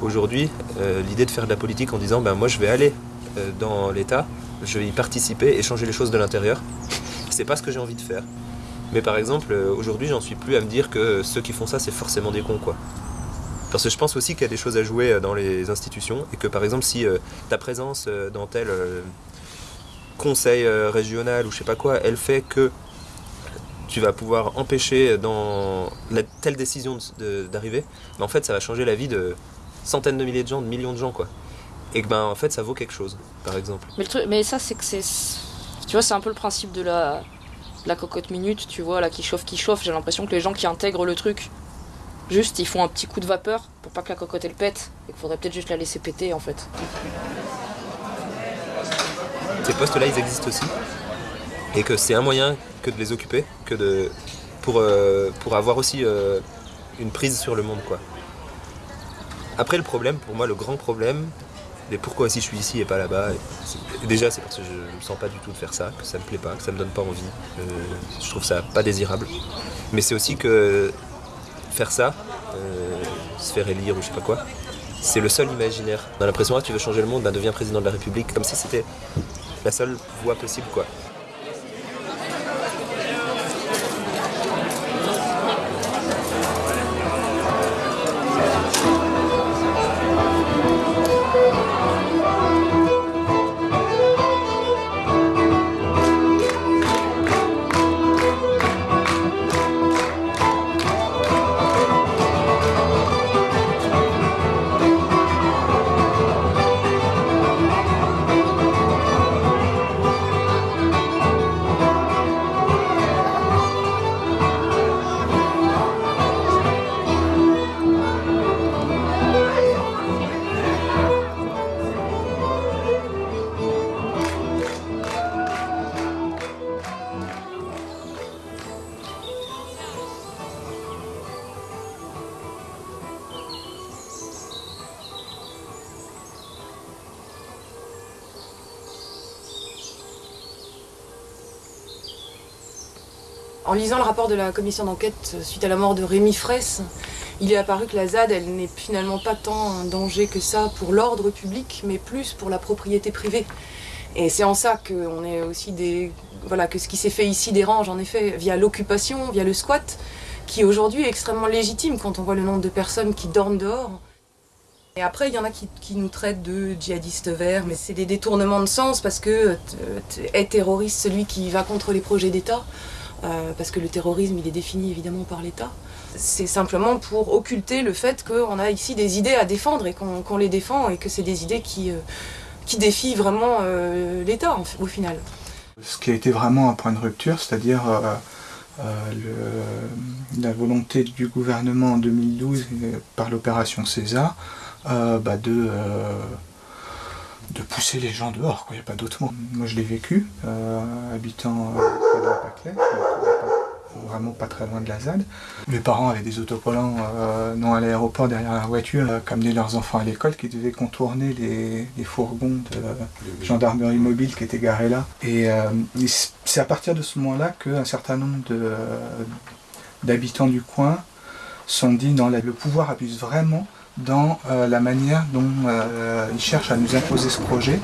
aujourd'hui euh, l'idée de faire de la politique en disant ben moi je vais aller euh, dans l'État, je vais y participer et changer les choses de l'intérieur. C'est pas ce que j'ai envie de faire. Mais par exemple, euh, aujourd'hui j'en suis plus à me dire que ceux qui font ça c'est forcément des cons quoi. Parce que je pense aussi qu'il y a des choses à jouer dans les institutions et que par exemple si ta présence dans tel conseil régional ou je sais pas quoi, elle fait que tu vas pouvoir empêcher dans la, telle décision d'arriver, mais en fait ça va changer la vie de centaines de milliers de gens, de millions de gens quoi. Et que ben en fait ça vaut quelque chose, par exemple. Mais, le truc, mais ça, c'est que c'est. Tu vois, c'est un peu le principe de la, la cocotte minute, tu vois, là, qui chauffe, qui chauffe. J'ai l'impression que les gens qui intègrent le truc, juste, ils font un petit coup de vapeur pour pas que la cocotte elle pète. Et qu'il faudrait peut-être juste la laisser péter en fait. Ces postes-là ils existent aussi, et que c'est un moyen que de les occuper, que de pour euh, pour avoir aussi euh, une prise sur le monde quoi. Après le problème, pour moi le grand problème, et pourquoi si je suis ici et pas là-bas, c'est- déjà c'est parce que je ne me sens pas du tout de faire ça, que ça me plaît pas, que ça me donne pas envie, euh, je trouve ça pas désirable. Mais c'est aussi que faire ça, se faire élire ou je sais pas quoi, c'est le seul imaginaire. On a l'impression que tu veux changer le monde, ben deviens président de la République, comme si c'était la seule voie possible quoi. De la commission d'enquête suite à la mort de Rémi Fraisse, il est apparu que la ZAD, elle n'est finalement pas tant un danger que ça pour l'ordre public, mais plus pour la propriété privée. Et c'est en ça qu'on est aussi des. Voilà, que ce qui s'est fait ici dérange, en effet, via l'occupation, via le squat, qui aujourd'hui est extrêmement légitime quand on voit le nombre de personnes qui dorment dehors. Et après, il y en a qui, qui nous traitent de djihadistes verts, mais c'est des détournements de sens parce que est terroriste celui qui va contre les projets d'État, euh, parce que le terrorisme, il est défini évidemment par l'État. C'est simplement pour occulter le fait qu'on a ici des idées à défendre et qu'on les défend et que c'est des idées qui, euh, qui défient vraiment euh, l'État au final. Ce qui a été vraiment un point de rupture, c'est-à-dire la volonté du gouvernement en 2012 par l'opération César bah de, de pousser les gens dehors, il n'y a pas d'autre mot. Moi je l'ai vécu, habitant à vraiment pas très loin de la ZAD. Mes parents avaient des autocollants euh, non à l'aéroport derrière la voiture, euh, qui amenaient leurs enfants à l'école, qui devaient contourner les, fourgons de gendarmerie mobile qui étaient garés là. Et euh, c'est à partir de ce moment-là qu'un certain nombre d'habitants du coin sont dit non, le pouvoir abuse vraiment dans la manière dont il cherche à nous imposer ce projet.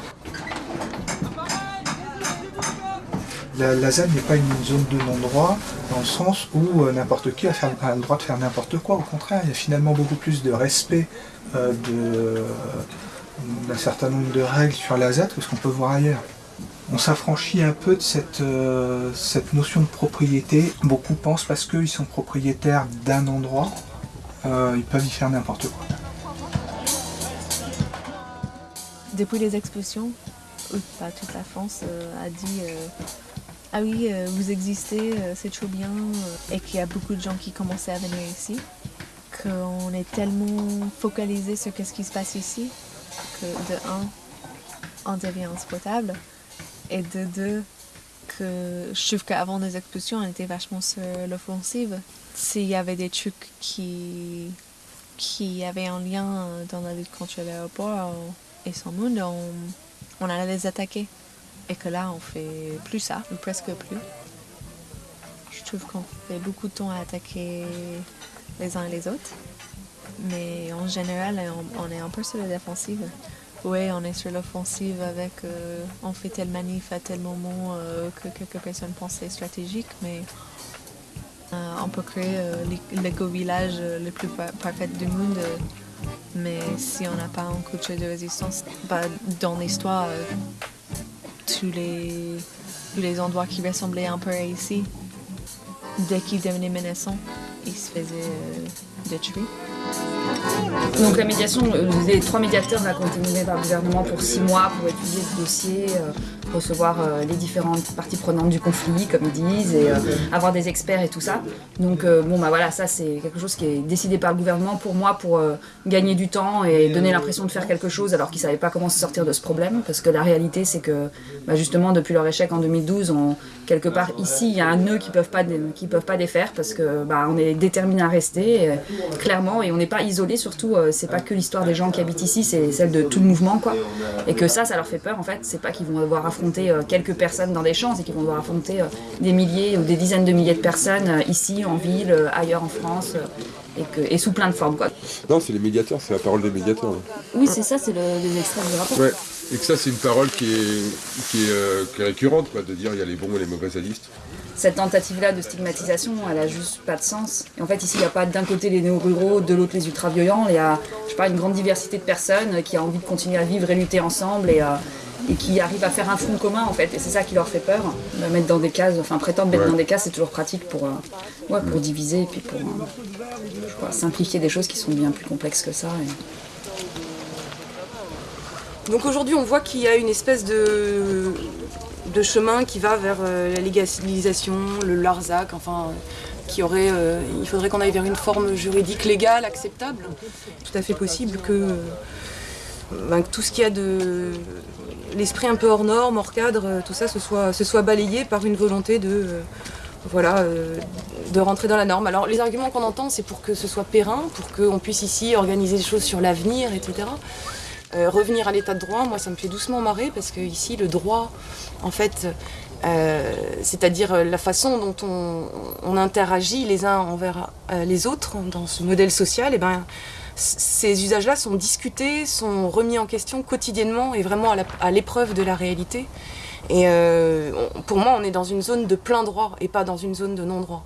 La, ZAD n'est pas une zone de non-droit dans le sens où euh, n'importe qui a, le droit de faire n'importe quoi. Au contraire, il y a finalement beaucoup plus de respect euh, d'un certain nombre de règles sur la ZAD que ce qu'on peut voir ailleurs. On s'affranchit un peu de euh, cette notion de propriété. Beaucoup pensent parce qu'ils sont propriétaires d'un endroit, ils peuvent y faire n'importe quoi. Depuis les expulsions, toute la France a dit ah oui, euh, vous existez, euh, c'est trop bien, euh, et qu'il y a beaucoup de gens qui commençaient à venir ici, qu'on est tellement focalisé sur ce qui se passe ici, que de un, on devient insupportable, et de deux, que je trouve qu'avant les expulsions, on était vachement sur l'offensive. S'il y avait des trucs qui, qui avaient un lien dans la lutte contre l'aéroport et son monde, on, allait les attaquer. Et que là, on fait plus ça, ou presque plus. Je trouve qu'on fait beaucoup de temps à attaquer les uns et les autres. Mais en général, on, est un peu sur la défensive. Oui, on est sur l'offensive avec euh, on fait tel manif à tel moment euh, que quelques personnes pensent stratégique, mais euh, on peut créer l'éco-village le plus parfait du monde. Mais si on n'a pas un culture de résistance, bah, dans l'histoire, tous les, les endroits qui ressemblaient un peu à ici, dès qu'ils devenaient menaçants, ils se faisaient euh, détruire. Donc la médiation, euh, les trois médiateurs ont été par le gouvernement pour six mois pour étudier le dossier, euh, recevoir euh, les différentes parties prenantes du conflit, comme ils disent, et avoir des experts et tout ça. Donc bon bah voilà, ça c'est quelque chose qui est décidé par le gouvernement pour moi pour gagner du temps et donner l'impression de faire quelque chose alors qu'ils ne savaient pas comment se sortir de ce problème. Parce que la réalité c'est que bah, justement depuis leur échec en 2012, on, quelque part ici il y a un nœud qu'ils peuvent pas peuvent pas défaire parce que bah, on est déterminé à rester clairement et on n'est pas isolé surtout, euh, c'est pas que l'histoire des gens qui habitent ici, c'est celle de tout le mouvement, quoi. Et que ça, ça leur fait peur, en fait. C'est pas qu'ils vont devoir affronter euh, quelques personnes dans des champs, c'est qu'ils vont devoir affronter euh, des milliers ou des dizaines de milliers de personnes ici, en ville, ailleurs en France. Et, que, et, sous plein de formes. Quoi. Non, c'est les médiateurs, c'est la parole des médiateurs. Oui, c'est ça, c'est le, les extraits du rapport. Ouais. Et que ça, c'est une parole qui est, qui est, récurrente, quoi, de dire il y a les bons et les mauvais zadistes cette tentative-là de stigmatisation, elle a juste pas de sens. Et en fait, ici, il n'y a pas d'un côté les néo-ruraux, de l'autre les ultra-violents. Il y a, je sais une grande diversité de personnes qui a envie de continuer à vivre et lutter ensemble et, euh, et qui arrivent à faire un front commun, en fait. Et c'est ça qui leur fait peur. De mettre dans des cases, enfin, prétendre mettre dans des cases, c'est toujours pratique pour, euh, ouais, pour diviser et puis pour euh, simplifier des choses qui sont bien plus complexes que ça. Donc aujourd'hui, on voit qu'il y a une espèce de de chemin qui va vers euh, la légalisation, le Larzac, enfin, qui aurait, euh, il faudrait qu'on aille vers une forme juridique légale, acceptable. Tout à fait possible que, euh, ben, tout ce qui a de l'esprit un peu hors norme, hors cadre, tout ça se soit, se soit balayé par une volonté de, voilà, de rentrer dans la norme. Alors les arguments qu'on entend, c'est pour que ce soit périn, pour qu'on puisse ici organiser des choses sur l'avenir, etc. revenir à l'état de droit, moi ça me fait doucement marrer parce que ici le droit en fait, Euh, c'est-à-dire euh, la façon dont on, interagit les uns envers euh, les autres dans ce modèle social, et ben, c- ces usages-là sont discutés, sont remis en question quotidiennement et vraiment à l'épreuve de la réalité. Et euh, pour moi, on est dans une zone de plein droit et pas dans une zone de non-droit.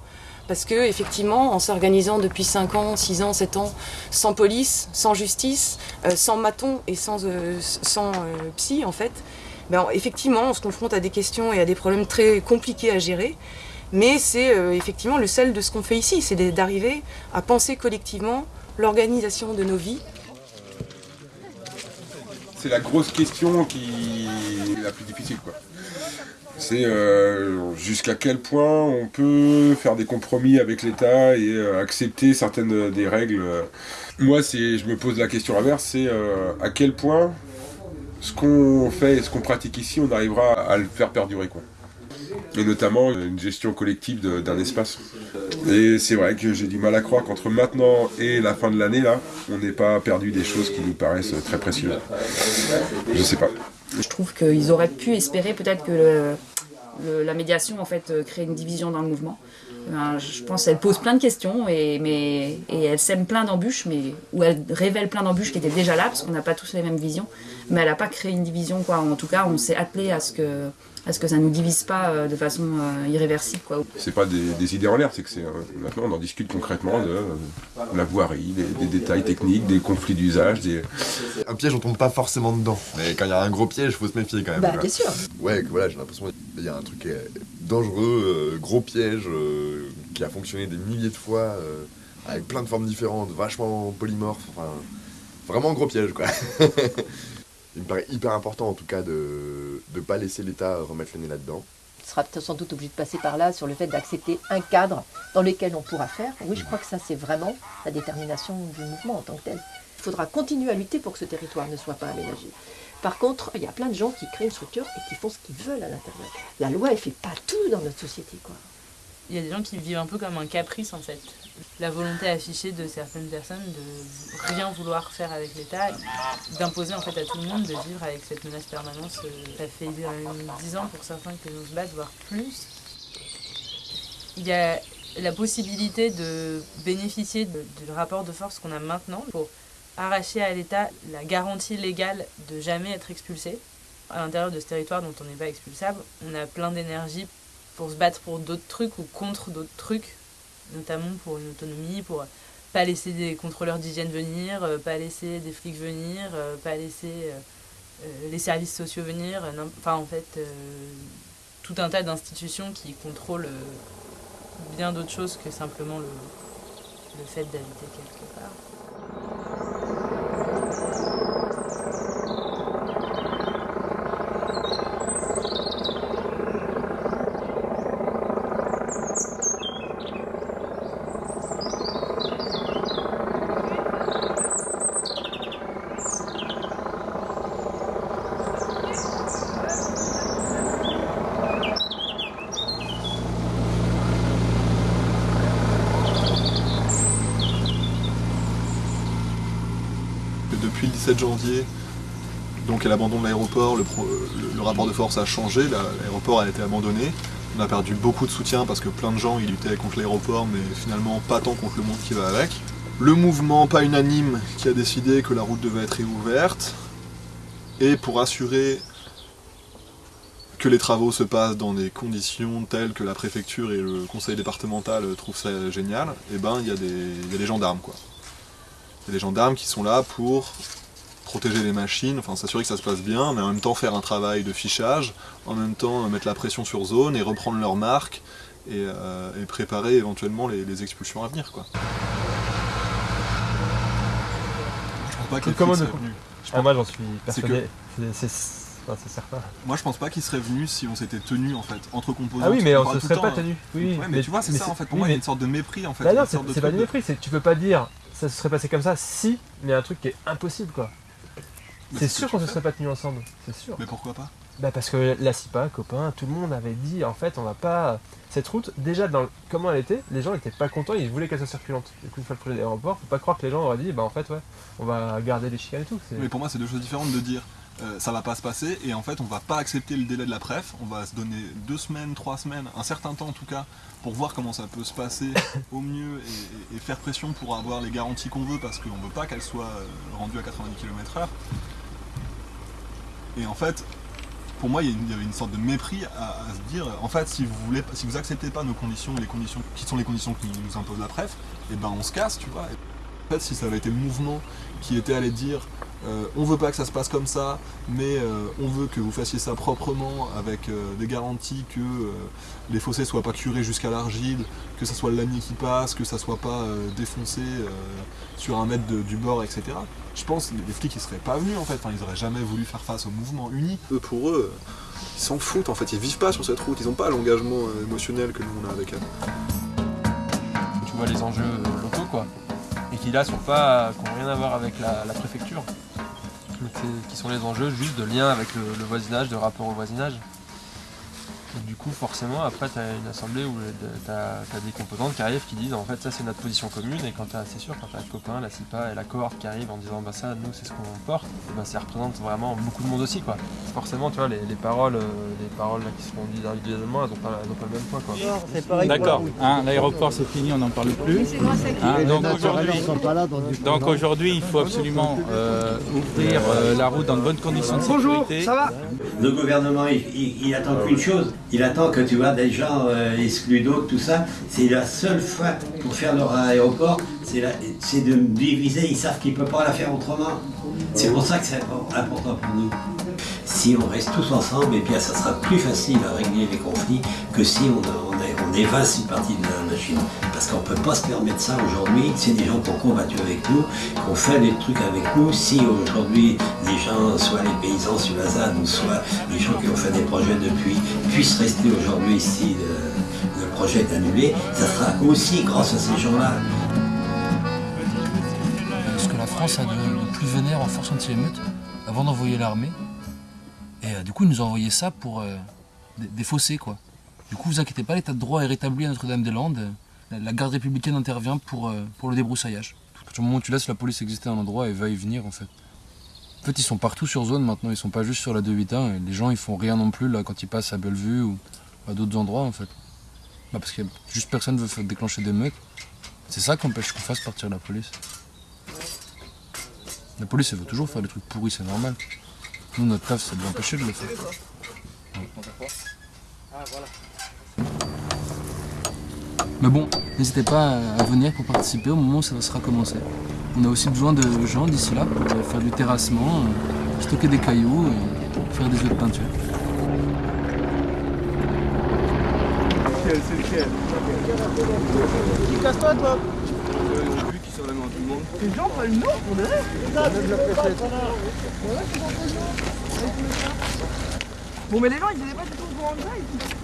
Parce que effectivement, en s'organisant depuis 5 ans, 6 ans, 7 ans, sans police, sans justice, euh, sans maton et sans, euh, psy, en fait, ben, effectivement, on se confronte à des questions et à des problèmes très compliqués à gérer. Mais c'est effectivement le sel de ce qu'on fait ici, c'est d'arriver à penser collectivement l'organisation de nos vies. C'est la grosse question qui est la plus difficile. quoi. C'est euh, jusqu'à quel point on peut faire des compromis avec l'État et euh, accepter certaines des règles. Moi, je me pose la question inverse, c'est euh, à quel point ce qu'on fait et ce qu'on pratique ici, on arrivera à le faire perdurer. Quoi. Et notamment une gestion collective d'un espace. Et c'est vrai que j'ai du mal à croire qu'entre maintenant et la fin de l'année, là, on n'ait pas perdu des choses qui nous paraissent très précieuses. Je sais pas. Je trouve qu'ils auraient pu espérer peut-être que la médiation en fait crée une division dans le mouvement. Euh, je pense qu'elle pose plein de questions et, mais, et elle sème plein d'embûches, mais ou elle révèle plein d'embûches qui étaient déjà là parce qu'on n'a pas tous les mêmes visions. Mais elle n'a pas créé une division quoi. En tout cas, on s'est attelé à ce que à ce que ça nous divise pas euh, de façon euh, irréversible quoi. C'est pas des, des idées en l'air, c'est que c'est euh, maintenant on en discute concrètement de euh, la voirie, des, des détails techniques, des conflits d'usage, des. Un piège, on tombe pas forcément dedans. Mais quand il y a un gros piège, faut se méfier quand même. Bah, bien sûr. Ouais, voilà, j'ai l'impression qu'il y a un truc euh, dangereux, euh, gros piège, euh, qui a fonctionné des milliers de fois, euh, avec plein de formes différentes, vachement polymorphes, enfin, vraiment gros piège, quoi. Il me paraît hyper important, en tout cas, de ne pas laisser l'État remettre le nez là-dedans. Tu seras sans doute obligé de passer par là sur le fait d'accepter un cadre dans lequel on pourra faire. Oui, je crois que ça, c'est vraiment la détermination du mouvement en tant que tel. Il faudra continuer à lutter pour que ce territoire ne soit pas aménagé. Par contre, il y a plein de gens qui créent une structure et qui font ce qu'ils veulent à l'intérieur. La loi, elle fait pas tout dans notre société, quoi. Il y a des gens qui vivent un peu comme un caprice en fait. La volonté affichée de certaines personnes de rien vouloir faire avec l'État, d'imposer en fait à tout le monde de vivre avec cette menace permanente. Euh, Ça fait 10 ans pour certains que nous se battent, voire plus. Il y a la possibilité de bénéficier du rapport de force qu'on a maintenant pour arracher à l'État la garantie légale de jamais être expulsé. À l'intérieur de ce territoire dont on n'est pas expulsable, on a plein d'énergie pour se battre pour d'autres trucs ou contre d'autres trucs, notamment pour une autonomie, pour pas laisser des contrôleurs d'hygiène venir, euh, pas laisser des flics venir, euh, pas laisser euh, les services sociaux venir, enfin en fait tout un tas d'institutions qui contrôlent bien d'autres choses que simplement le, le fait d'habiter quelque part. que depuis le 17 janvier, donc à l'abandon de l'aéroport, le, rapport de force a changé, la- l'aéroport a été abandonné. On a perdu beaucoup de soutien parce que plein de gens ils luttaient contre l'aéroport, mais finalement pas tant contre le monde qui va avec. Le mouvement pas unanime qui a décidé que la route devait être réouverte, et pour assurer que les travaux se passent dans des conditions telles que la préfecture et le conseil départemental trouvent ça génial, et ben il y, y a des gendarmes quoi. Il y a des gendarmes qui sont là pour protéger les machines, enfin s'assurer que ça se passe bien, mais en même temps faire un travail de fichage, en même temps euh, mettre la pression sur zone et reprendre leur marque et, euh, et préparer éventuellement les, les expulsions à venir. Quoi. Je pense pas que les Comment ne- seraient venus. Ah, moi, j'en suis persuadé. C'est- enfin, certain. Moi je pense pas qu'ils seraient venus si on s'était tenus en fait, entre composants. Ah oui, mais on se serait pas tenus. hein. Oui, Ouais, mais, mais- tu vois, c'est ça en fait. Pour oui, moi, il y a une sorte de mépris en fait. Bah non, c'est de pas du de- mépris, tu peux pas dire ça se serait passé comme ça si, mais il y a un truc qui est impossible quoi. C'est sûr qu'on se tu serait pas tenus ensemble, c'est sûr. Mais pourquoi pas? Bah parce que la CIPA, copain, tout le monde avait dit en fait on va pas. Cette route, déjà dans le- comment elle était, les gens étaient pas contents, ils voulaient qu'elle soit circulante. Du coup, une fois le projet d'aéroport, faut pas croire que les gens auraient dit bah en fait ouais, on va garder les chicanes et tout. Mais pour moi, c'est deux choses différentes de dire euh, ça va pas se passer et en fait on va pas accepter le délai de la préf, on va se donner deux semaines, trois semaines, un certain temps en tout cas, pour voir comment ça peut se passer au mieux et, et- et faire pression pour avoir les garanties qu'on veut parce qu'on veut pas qu'elle soit euh, rendue à 90 km/h. Et en fait, pour moi, il y, avait une sorte de mépris à, se dire, en fait, si vous voulez, acceptez pas nos conditions, les conditions qui sont les conditions qui nous impose la préf, et ben on se casse, tu vois. En fait, si ça avait été le mouvement qui était allé dire, euh, on veut pas que ça se passe comme ça, mais euh, on veut que vous fassiez ça proprement, avec euh, des garanties que euh, les fossés soient pas curés jusqu'à l'argile, que ça soit le lamier qui passe, que ça soit pas euh, défoncé euh, sur un mètre de- du bord, etc. Je pense que les flics ils seraient pas venus en fait, enfin, ils auraient jamais voulu faire face au mouvement uni. Eux, pour eux, ils s'en foutent en fait, ils vivent pas sur cette route, ils ont pas l'engagement euh, émotionnel que nous on a avec elle. tu vois les enjeux locaux quoi. Et qui là sont pas. qui n'ont rien à voir avec la, la préfecture. Qui sont les enjeux juste de lien avec le voisinage, de rapport au voisinage. Du coup forcément après tu as une assemblée où tu as, des composantes qui arrivent qui disent en fait ça c'est notre position commune et quand t'as c'est sûr quand tu as le copain, la CIPA et la cohorte qui arrivent en disant bah ça nous c'est ce qu'on porte, et ben ça représente vraiment beaucoup de monde aussi quoi. Forcément tu vois les, les paroles, euh, les paroles là, qui seront dites individuellement elles n'ont pas, elles ont pas le même poids quoi. D'accord, hein, l'aéroport c'est fini, on n'en parle plus. Hein, donc aujourd'hui, donc il faut absolument euh, ouvrir euh, la route dans de bonnes conditions de sécurité. Le gouvernement, il, il- il attend qu'une chose. Il attend que tu vois des gens euh, exclus d'autres, tout ça. C'est la seule fois pour faire leur aéroport, c'est de diviser. Ils savent qu'ils ne peuvent pas la faire autrement. C'est pour ça que c'est impor- important pour nous. Si on reste tous ensemble, et bien ça sera plus facile à régler les conflits que si on, on, une partie de la Parce qu'on ne peut pas se permettre ça aujourd'hui. C'est des gens qui ont combattu avec nous, qui ont fait des trucs avec nous. Si aujourd'hui les gens, soit les paysans sur la ZAD, ou soit les gens qui ont fait des projets depuis, puissent rester aujourd'hui si le, le projet est annulé, ça sera aussi grâce à ces gens-là. ce que la France a de, plus vénère en force anti-émeute avant d'envoyer l'armée. Et euh, du coup, ils nous ont envoyé ça pour euh, des, des fossés, quoi. Du coup, vous inquiétez pas, l'état de droit est rétabli à Notre-Dame-des-Landes. La, garde républicaine intervient pour, euh, pour le débroussaillage. À partir du moment où tu laisses la police exister à un endroit, elle va y venir, en fait. En fait, ils sont partout sur zone maintenant, ils sont pas juste sur la 281. Et les gens, ils font rien non plus là quand ils passent à Bellevue ou à d'autres endroits, en fait. Bah, parce que juste personne veut faire déclencher des meutes. C'est ça qui empêche qu'on fasse partir la police. La police, elle veut toujours faire des trucs pourris, c'est normal. Nous, notre taf, c'est de l'empêcher de le faire. Mais bon, n'hésitez pas à venir pour participer au moment où ça sera commencé. On a aussi besoin de gens d'ici là pour euh, faire du terrassement, euh, stocker des cailloux et faire des jeux de peinture. Casse-toi, toi. Les gens pour de Bon, mais les gens, ils étaient pas du tout au courant de ça.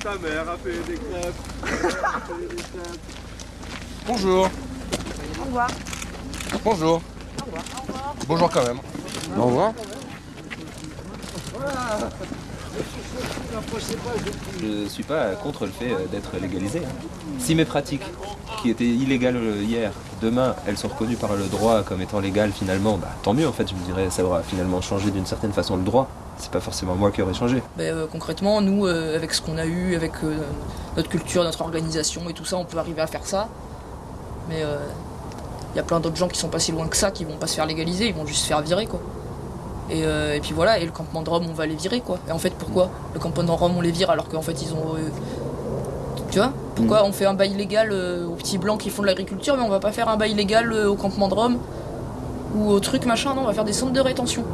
Ta mère a fait des crêpes. Elle a fait des crêpes. Bonjour. Au revoir. Bonjour. Au revoir. Au revoir. Bonjour quand même. Au revoir. Je suis pas contre le fait euh, d'être légalisé. hein. Si mes pratiques, qui étaient illégales euh, hier, demain, elles sont reconnues par le droit comme étant légales finalement, bah, tant mieux en fait, je me dirais, ça aura finalement changé d'une certaine façon le droit. C'est pas forcément moi qui aurais changé. Ben, euh, concrètement, nous, euh, avec ce qu'on a eu, avec euh, notre culture, notre organisation et tout ça, on peut arriver à faire ça. Mais il y a plein d'autres gens qui sont pas si loin que ça, qui vont pas se faire légaliser, ils vont juste se faire virer quoi. Et, et puis voilà, et le campement de Rome, on va les virer quoi. Et en fait, pourquoi Le campement de Rome, on les vire alors qu'en fait, ils ont. tu vois Pourquoi on fait un bail légal aux petits blancs qui font de l'agriculture, mais on va pas faire un bail légal au campement de Rome ou au truc machin, non, on va faire des centres de rétention.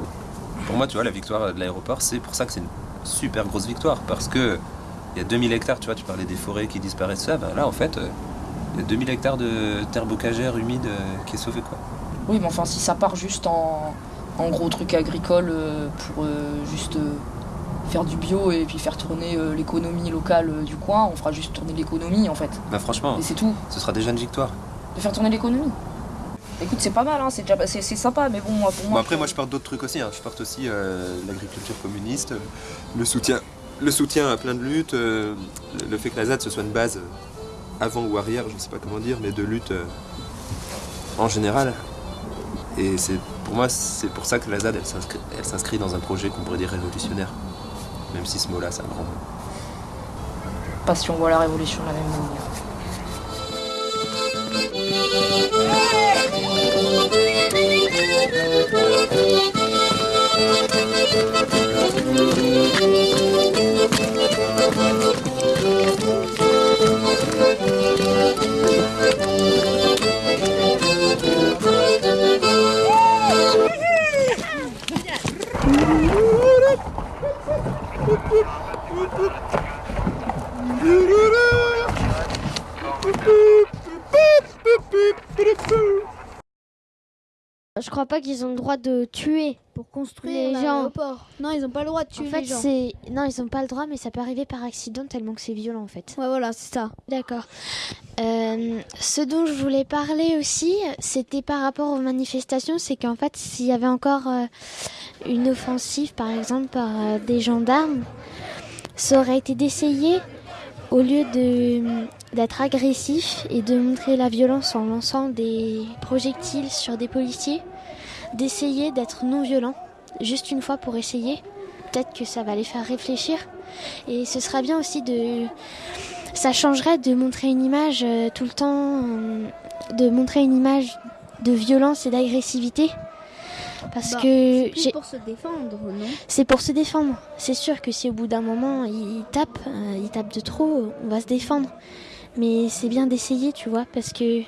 Pour moi, tu vois, la victoire de l'aéroport, c'est pour ça que c'est une super grosse victoire. Parce que il y a 2000 hectares, tu vois, tu parlais des forêts qui disparaissent, ça, ben là, en fait, euh, il y a 2000 hectares de terre bocagère humide euh, qui est sauvée, quoi. Oui, mais enfin, si ça part juste en, en gros truc agricole euh, pour juste faire du bio et puis faire tourner l'économie locale du coin, on fera juste tourner l'économie en fait. Bah franchement, Et c'est tout. ce sera déjà une victoire. De faire tourner l'économie. Écoute, c'est pas mal, hein, c'est déjà c'est sympa, mais bon, moi, pour Bon, moi. après, moi, je porte d'autres trucs aussi. hein. Je porte aussi euh, l'agriculture communiste, euh, le soutien, le soutien à plein de luttes, euh, le- fait que la ZAD ce soit une base euh, avant ou arrière, je ne sais pas comment dire, mais de lutte euh, en général. Et c'est pour moi, c'est pour ça que la ZAD, elle s'inscrit- dans un projet qu'on pourrait dire révolutionnaire. Même si ce mot-là, c'est un grand mot. Pas si on voit la révolution de la même manière. Je crois pas qu'ils ont le droit de tuer pour construire les gens. Non, ils ont pas le droit de tuer En fait, les gens. c'est non, ils ont pas le droit, mais ça peut arriver par accident tellement que c'est violent en fait. Ouais, voilà, c'est ça. D'accord. Euh, ce dont je voulais parler aussi, c'était par rapport aux manifestations, c'est qu'en fait, s'il y avait encore euh, une offensive, par exemple, par euh, des gendarmes, ça aurait été d'essayer, au lieu de d'être agressif et de montrer la violence en lançant des projectiles sur des policiers, d'essayer d'être non violent, juste une fois pour essayer. Peut-être que ça va les faire réfléchir. Et ce serait bien aussi de... Ça changerait de montrer une image euh, tout le temps, euh, de montrer une image de violence et d'agressivité. Parce Bah, que c'est pour se défendre, non? C'est pour se défendre. C'est sûr que si au bout d'un moment il, il tape, euh, il tape de trop, on va se défendre. Mais c'est bien d'essayer, tu vois, parce que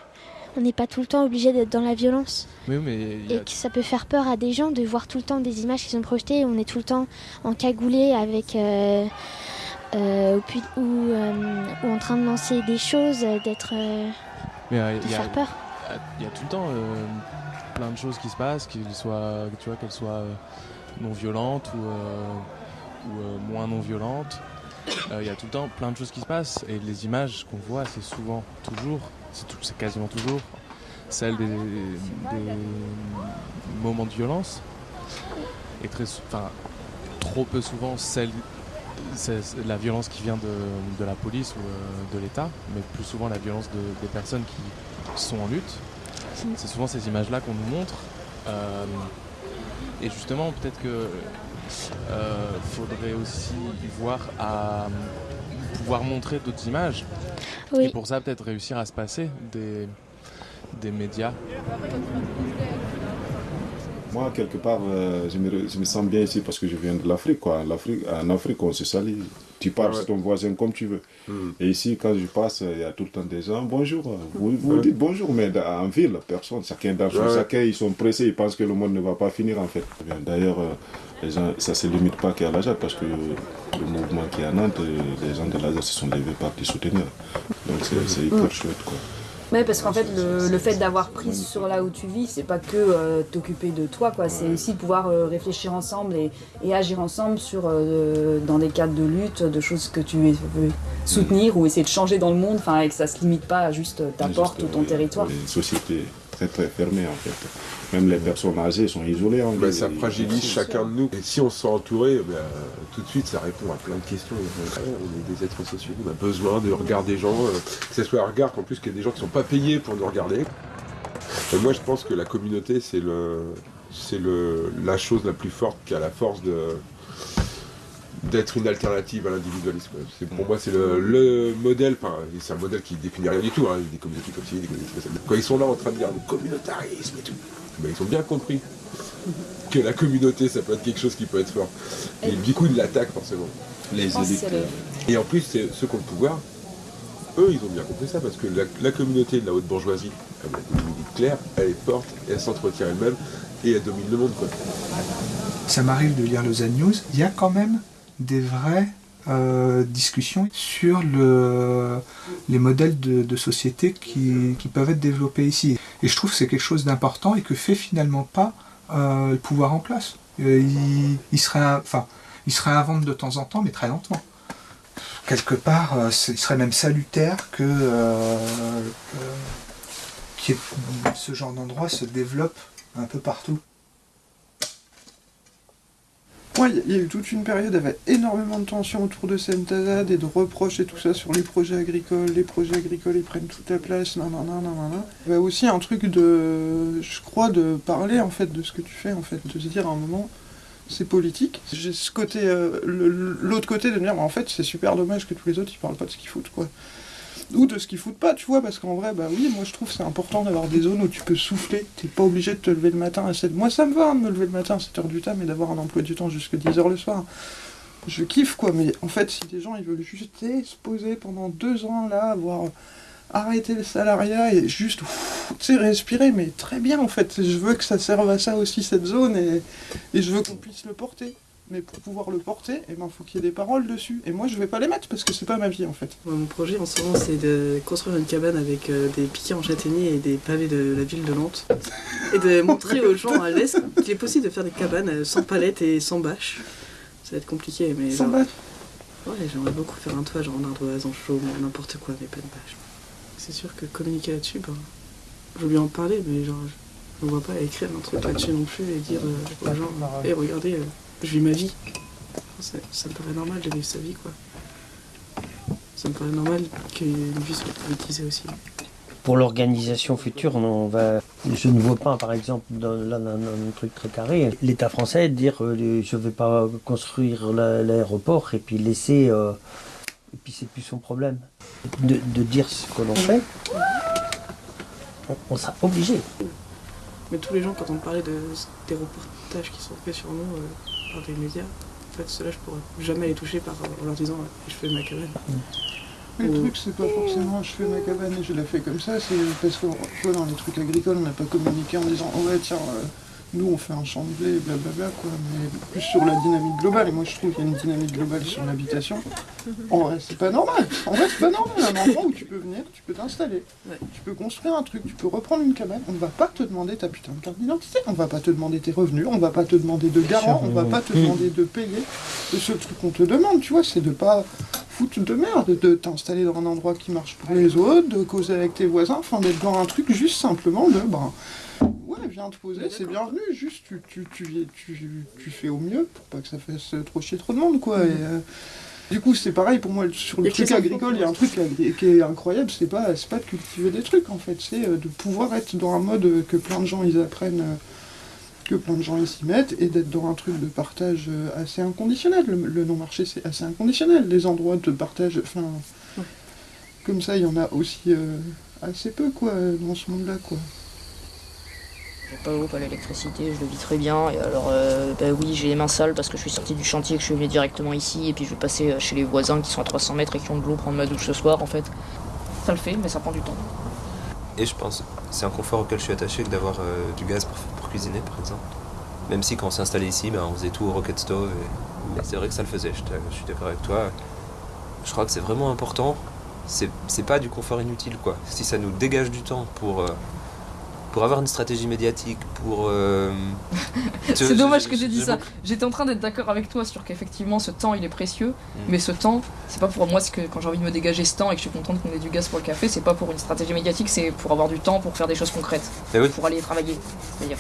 on n'est pas tout le temps obligé d'être dans la violence. Oui, mais Et que ça peut faire peur à des gens de voir tout le temps des images qui sont projetées. On est tout le temps encagoulé avec. euh, euh, ou, ou, euh, ou en train de lancer des choses, d'être. Mais de il y a- faire peur. Il y a tout le temps plein de choses qui se passent, qu'ils soient, tu vois, qu'elles soient non violentes ou, ou, moins non violentes. Il y a tout le temps plein de choses qui se passent et les images qu'on voit, c'est souvent, toujours, c'est quasiment toujours celles des, des moments de violence et très, enfin, trop peu souvent celle, c'est la violence qui vient de, de la police ou euh, de l'État, mais plus souvent la violence de- des personnes qui sont en lutte. C'est souvent ces images-là qu'on nous montre. Euh, et justement, peut-être que euh, faudrait aussi voir à pouvoir montrer d'autres images. Oui. Et pour ça, peut-être réussir à se passer des, des médias. Moi, quelque part, euh, je, me, je me sens bien ici parce que je viens de l'Afrique. quoi. L'Afrique- En Afrique, on se salue. Tu parles Ouais. ton voisin comme tu veux. Hmm. Et ici, quand je passe, il y a tout le temps des gens. Bonjour. Vous, vous dites bonjour, mais dans- en ville, personne. Chacun dans son Ouais. chacun, ils sont pressés. Ils pensent que le monde ne va pas finir, en fait. D'ailleurs, euh, les gens, ça ne se limite pas qu'à la JAD parce que le mouvement qui est à Nantes, euh, les gens de la JAD se sont levés par les soutenir. Donc, c'est hyper Mm. chouette, quoi. Ouais, parce qu'en fait, le, le fait d'avoir prise sur là où tu vis, c'est pas que euh, t'occuper de toi, quoi. C'est aussi de pouvoir euh, réfléchir ensemble et, et agir ensemble sur, euh, dans des cadres de lutte, de choses que tu veux soutenir ou essayer de changer dans le monde, enfin, et que ça se limite pas à juste ta porte ou ton territoire. Une société très très fermée, en fait. Même les personnes âgées sont isolées en Bah, ville. ça fragilise chacun de nous. Et si on se sent entouré, bah, tout de suite, ça répond à plein de questions. On est des êtres sociaux, on a besoin de regard des gens, euh, que ce soit un regard qu'en plus qu'il y a des gens qui ne sont pas payés pour nous regarder. Et moi, je pense que la communauté, c'est le, c'est le, la chose la plus forte qui a la force de d'être une alternative à l'individualisme. C'est, pour moi, c'est le, le modèle, enfin, c'est un modèle qui définit rien du tout, hein, des communautés comme ci, des communautés comme ça. Quand ils sont là en train de dire le communautarisme et tout, ben, ils ont bien compris que la communauté, ça peut être quelque chose qui peut être fort. Et du coup, ils l'attaquent forcément. Les Et en plus, c'est ceux qui ont le pouvoir, eux, ils ont bien compris ça, parce que la, la communauté de la haute bourgeoisie, elle a une limite claire, elle est forte, elle s'entretient elle-même, et elle domine le monde. Quoi. Ça m'arrive de lire le Z News, il y a quand même des vraies euh, discussions sur le, les modèles de, société qui, peuvent être développés ici. Et je trouve que c'est quelque chose d'important et que fait finalement pas euh, le pouvoir en place. Euh, il, serait, enfin, il serait à vendre de temps en temps, mais très lentement. Quelque part, il serait même salutaire que, ce genre d'endroit se développe un peu partout. Moi, il y a eu toute une période avec énormément de tensions autour de Sentazad et de reproches et tout ça sur les projets agricoles. Les projets agricoles, ils prennent toute la place, nan nan nan nan nan. Il y a aussi un truc de, je crois, de parler en fait de ce que tu fais, en fait, de se dire à un moment, c'est politique. J'ai ce côté, euh, l'autre côté de me dire, en fait, c'est super dommage que tous les autres, ils parlent pas de ce qu'ils foutent, quoi. Ou de ce qu'ils foutent pas, tu vois, parce qu'en vrai, bah oui, moi je trouve c'est important d'avoir des zones où tu peux souffler, t'es pas obligé de te lever le matin à 7 Moi ça me va hein, de me lever le matin à 7h du temps, mais d'avoir un emploi du temps jusqu'à 10h le soir. Je kiffe quoi, mais en fait, si des gens ils veulent juste se poser pendant deux ans là, avoir arrêté le salariat et juste, tu respirer, mais très bien en fait. Je veux que ça serve à ça aussi cette zone et je veux qu'on puisse le porter. Mais pour pouvoir le porter, il ben, faut qu'il y ait des paroles dessus. Et moi, je vais pas les mettre parce que c'est pas ma vie en fait. Mon projet en ce moment, c'est de construire une cabane avec euh, des piquets en châtaignier et des pavés de la ville de Nantes. Et de montrer aux gens à l'Est qu'il est possible de faire des cabanes euh, sans palettes et sans bâches. Ça va être compliqué, mais. Sans genre- bâches Ouais, j'aimerais beaucoup faire un toit, genre en ardoise, en chaume, n'importe quoi, mais pas de bâches. C'est sûr que communiquer là-dessus, ben, je veux lui en parler, mais genre, je ne vois pas écrire un truc là-dessus non plus et dire euh, aux gens, hé, regardez, euh, je vis ma vie. Ça, ça me paraît normal de vivre sa vie, quoi. Ça me paraît normal qu'une vie soit politisée aussi. Pour l'organisation future, on va, je ne vois pas, par exemple, dans, là, dans, un truc très carré, l'État français dire euh, je ne vais pas construire la- l'aéroport et puis laisser. euh, et puis c'est plus son problème. De, de dire ce que l'on fait, on, on sera obligé. Mais tous les gens, quand on parlait de, des reportages qui sont faits sur nous euh, des médias, en fait, ceux-là, je pourrais jamais les toucher par, en leur disant, ouais, je fais ma cabane. Le Ou- truc, c'est pas forcément je fais ma cabane et je la fais comme ça, c'est parce que dans les trucs agricoles, on n'a pas communiqué en disant oh ouais, tiens, euh, nous on fait un champ de blé, blablabla, quoi, mais plus sur la dynamique globale. Et moi je trouve qu'il y a une dynamique globale sur l'habitation. En vrai, c'est pas normal. En vrai, c'est pas normal. Un endroit où tu peux venir, tu peux t'installer, tu peux construire un truc, tu peux reprendre une cabane. On va pas te demander ta putain de carte d'identité, on va pas te demander tes revenus, on va pas te demander de garant, on va pas te demander de payer. Le seul truc qu'on te demande, tu vois, c'est de pas foutre de merde, de t'installer dans un endroit qui marche pour les autres, de causer avec tes voisins, enfin d'être dans un truc juste simplement de ben viens te poser, c'est bienvenu, juste tu, tu, tu, fais au mieux pour pas que ça fasse trop chier trop de monde quoi. Et, euh, du coup c'est pareil pour moi sur le truc agricole, il y a un truc qui est incroyable, c'est pas, c'est pas de cultiver des trucs en fait, c'est euh, de pouvoir être dans un mode euh, que plein de gens ils apprennent. euh, que plein de gens ils s'y mettent et d'être dans un truc de partage euh, assez inconditionnel. Le, le non-marché c'est assez inconditionnel. Les endroits de partage, enfin, comme ça il y en a aussi euh, assez peu quoi dans ce monde-là quoi. Pas l'eau, pas l'électricité, je le vis très bien. Et alors, euh, bah oui, j'ai les mains sales parce que je suis sorti du chantier, que je suis venu directement ici, et puis je vais passer euh, chez les voisins qui sont à 300 mètres et qui ont de l'eau prendre ma douche ce soir en fait. Ça le fait, mais ça prend du temps. Et je pense c'est un confort auquel je suis attaché d'avoir euh, du gaz pour, cuisiner par exemple. Même si quand on s'est installé ici, ben, on faisait tout au rocket stove. Mais c'est vrai que ça le faisait, je, suis d'accord avec toi. Je crois que c'est vraiment important. C'est pas du confort inutile quoi. Si ça nous dégage du temps pour, pour avoir une stratégie médiatique, pour. euh, C'est dommage que j'ai dit ça. J'étais en train d'être d'accord avec toi sur qu'effectivement ce temps il est précieux, Mm. mais ce temps, c'est pas pour moi ce que quand j'ai envie de me dégager ce temps et que je suis contente qu'on ait du gaz pour le café, c'est pas pour une stratégie médiatique, c'est pour avoir du temps pour faire des choses concrètes, oui. pour aller travailler. C'est-à-dire.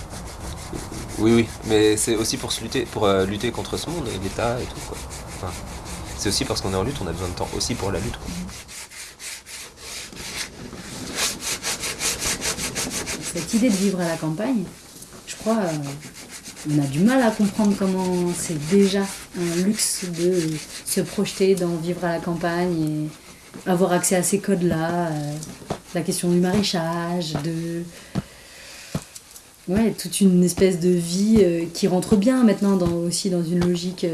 Oui, oui, mais c'est aussi pour, se lutter, pour euh, lutter contre ce monde et l'État et tout. Quoi. Enfin, c'est aussi parce qu'on est en lutte, on a besoin de temps aussi pour la lutte. quoi. Cette idée de vivre à la campagne, je crois, euh, on a du mal à comprendre comment c'est déjà un luxe de se projeter dans vivre à la campagne et avoir accès à ces codes-là, euh, la question du maraîchage, de ouais, toute une espèce de vie euh, qui rentre bien maintenant aussi dans une logique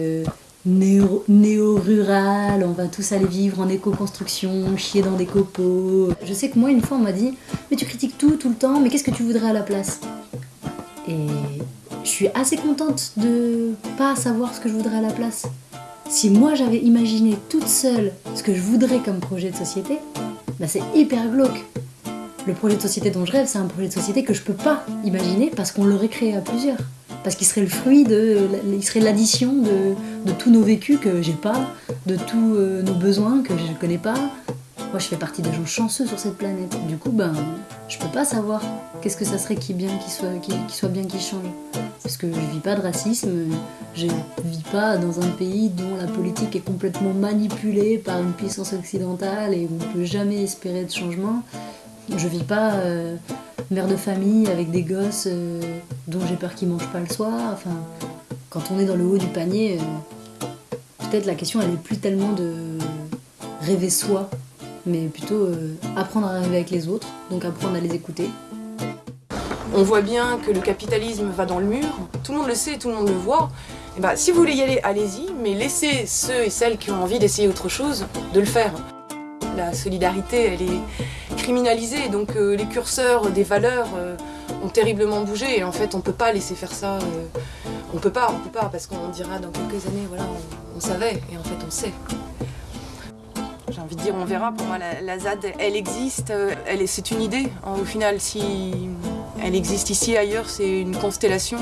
néo- néo-rurale. on va tous aller vivre en éco-construction, chier dans des copeaux. Je sais que moi, une fois, on m'a dit Mais tu critiques tout, tout le temps, mais qu'est-ce que tu voudrais à la place? Et je suis assez contente de pas savoir ce que je voudrais à la place. Si moi j'avais imaginé toute seule ce que je voudrais comme projet de société, bah c'est hyper glauque. Le projet de société dont je rêve, c'est un projet de société que je peux pas imaginer parce qu'on l'aurait créé à plusieurs. Parce qu'il serait le fruit de. Il serait l'addition de, de tous nos vécus que j'ai pas, de tous euh, nos besoins que je connais pas. Moi, je fais partie des gens chanceux sur cette planète. Du coup, ben, je peux pas savoir qu'est-ce que ça serait qui bien, qui soit, qui, soit bien, qui change. Parce que je vis pas de racisme, je vis pas dans un pays dont la politique est complètement manipulée par une puissance occidentale et où on peut jamais espérer de changement. Je vis pas euh, mère de famille avec des gosses euh, dont j'ai peur qu'ils mangent pas le soir. Enfin, quand on est dans le haut du panier, euh, peut-être la question elle est plus tellement de rêver soi, mais plutôt euh, apprendre à rêver avec les autres, donc apprendre à les écouter. On voit bien que le capitalisme va dans le mur, tout le monde le sait, tout le monde le voit. Et bah, si vous voulez y aller, allez-y, mais laissez ceux et celles qui ont envie d'essayer autre chose de le faire. La solidarité, elle est criminalisée, donc euh, les curseurs des valeurs euh, ont terriblement bougé, et en fait, on peut pas laisser faire ça. euh, on peut pas, on peut pas, parce qu'on dira dans quelques années, voilà, on, savait, et en fait, on sait. J'ai envie de dire, on verra. Pour moi, la, ZAD, elle existe. Elle est, c'est une idée. hein, Au final, si elle existe ici, ailleurs, c'est une constellation.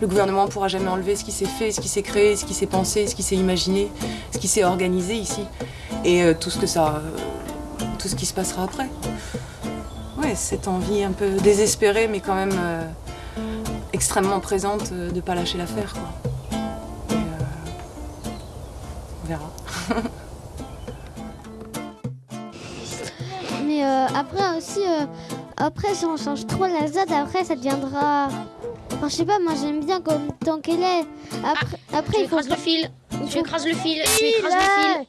Le gouvernement ne pourra jamais enlever ce qui s'est fait, ce qui s'est créé, ce qui s'est pensé, ce qui s'est imaginé, ce qui s'est organisé ici, et euh, tout ce que ça, euh, tout ce qui se passera après. Ouais, cette envie un peu désespérée, mais quand même euh, extrêmement présente de ne pas lâcher l'affaire. on verra. Mais après aussi, après si on change trop la après ça deviendra. Enfin, je sais pas, moi j'aime bien comme tant qu'elle est. Après, après tu il faut. écrases le fil. il Tu écrases le fil. Tu écrases le fil.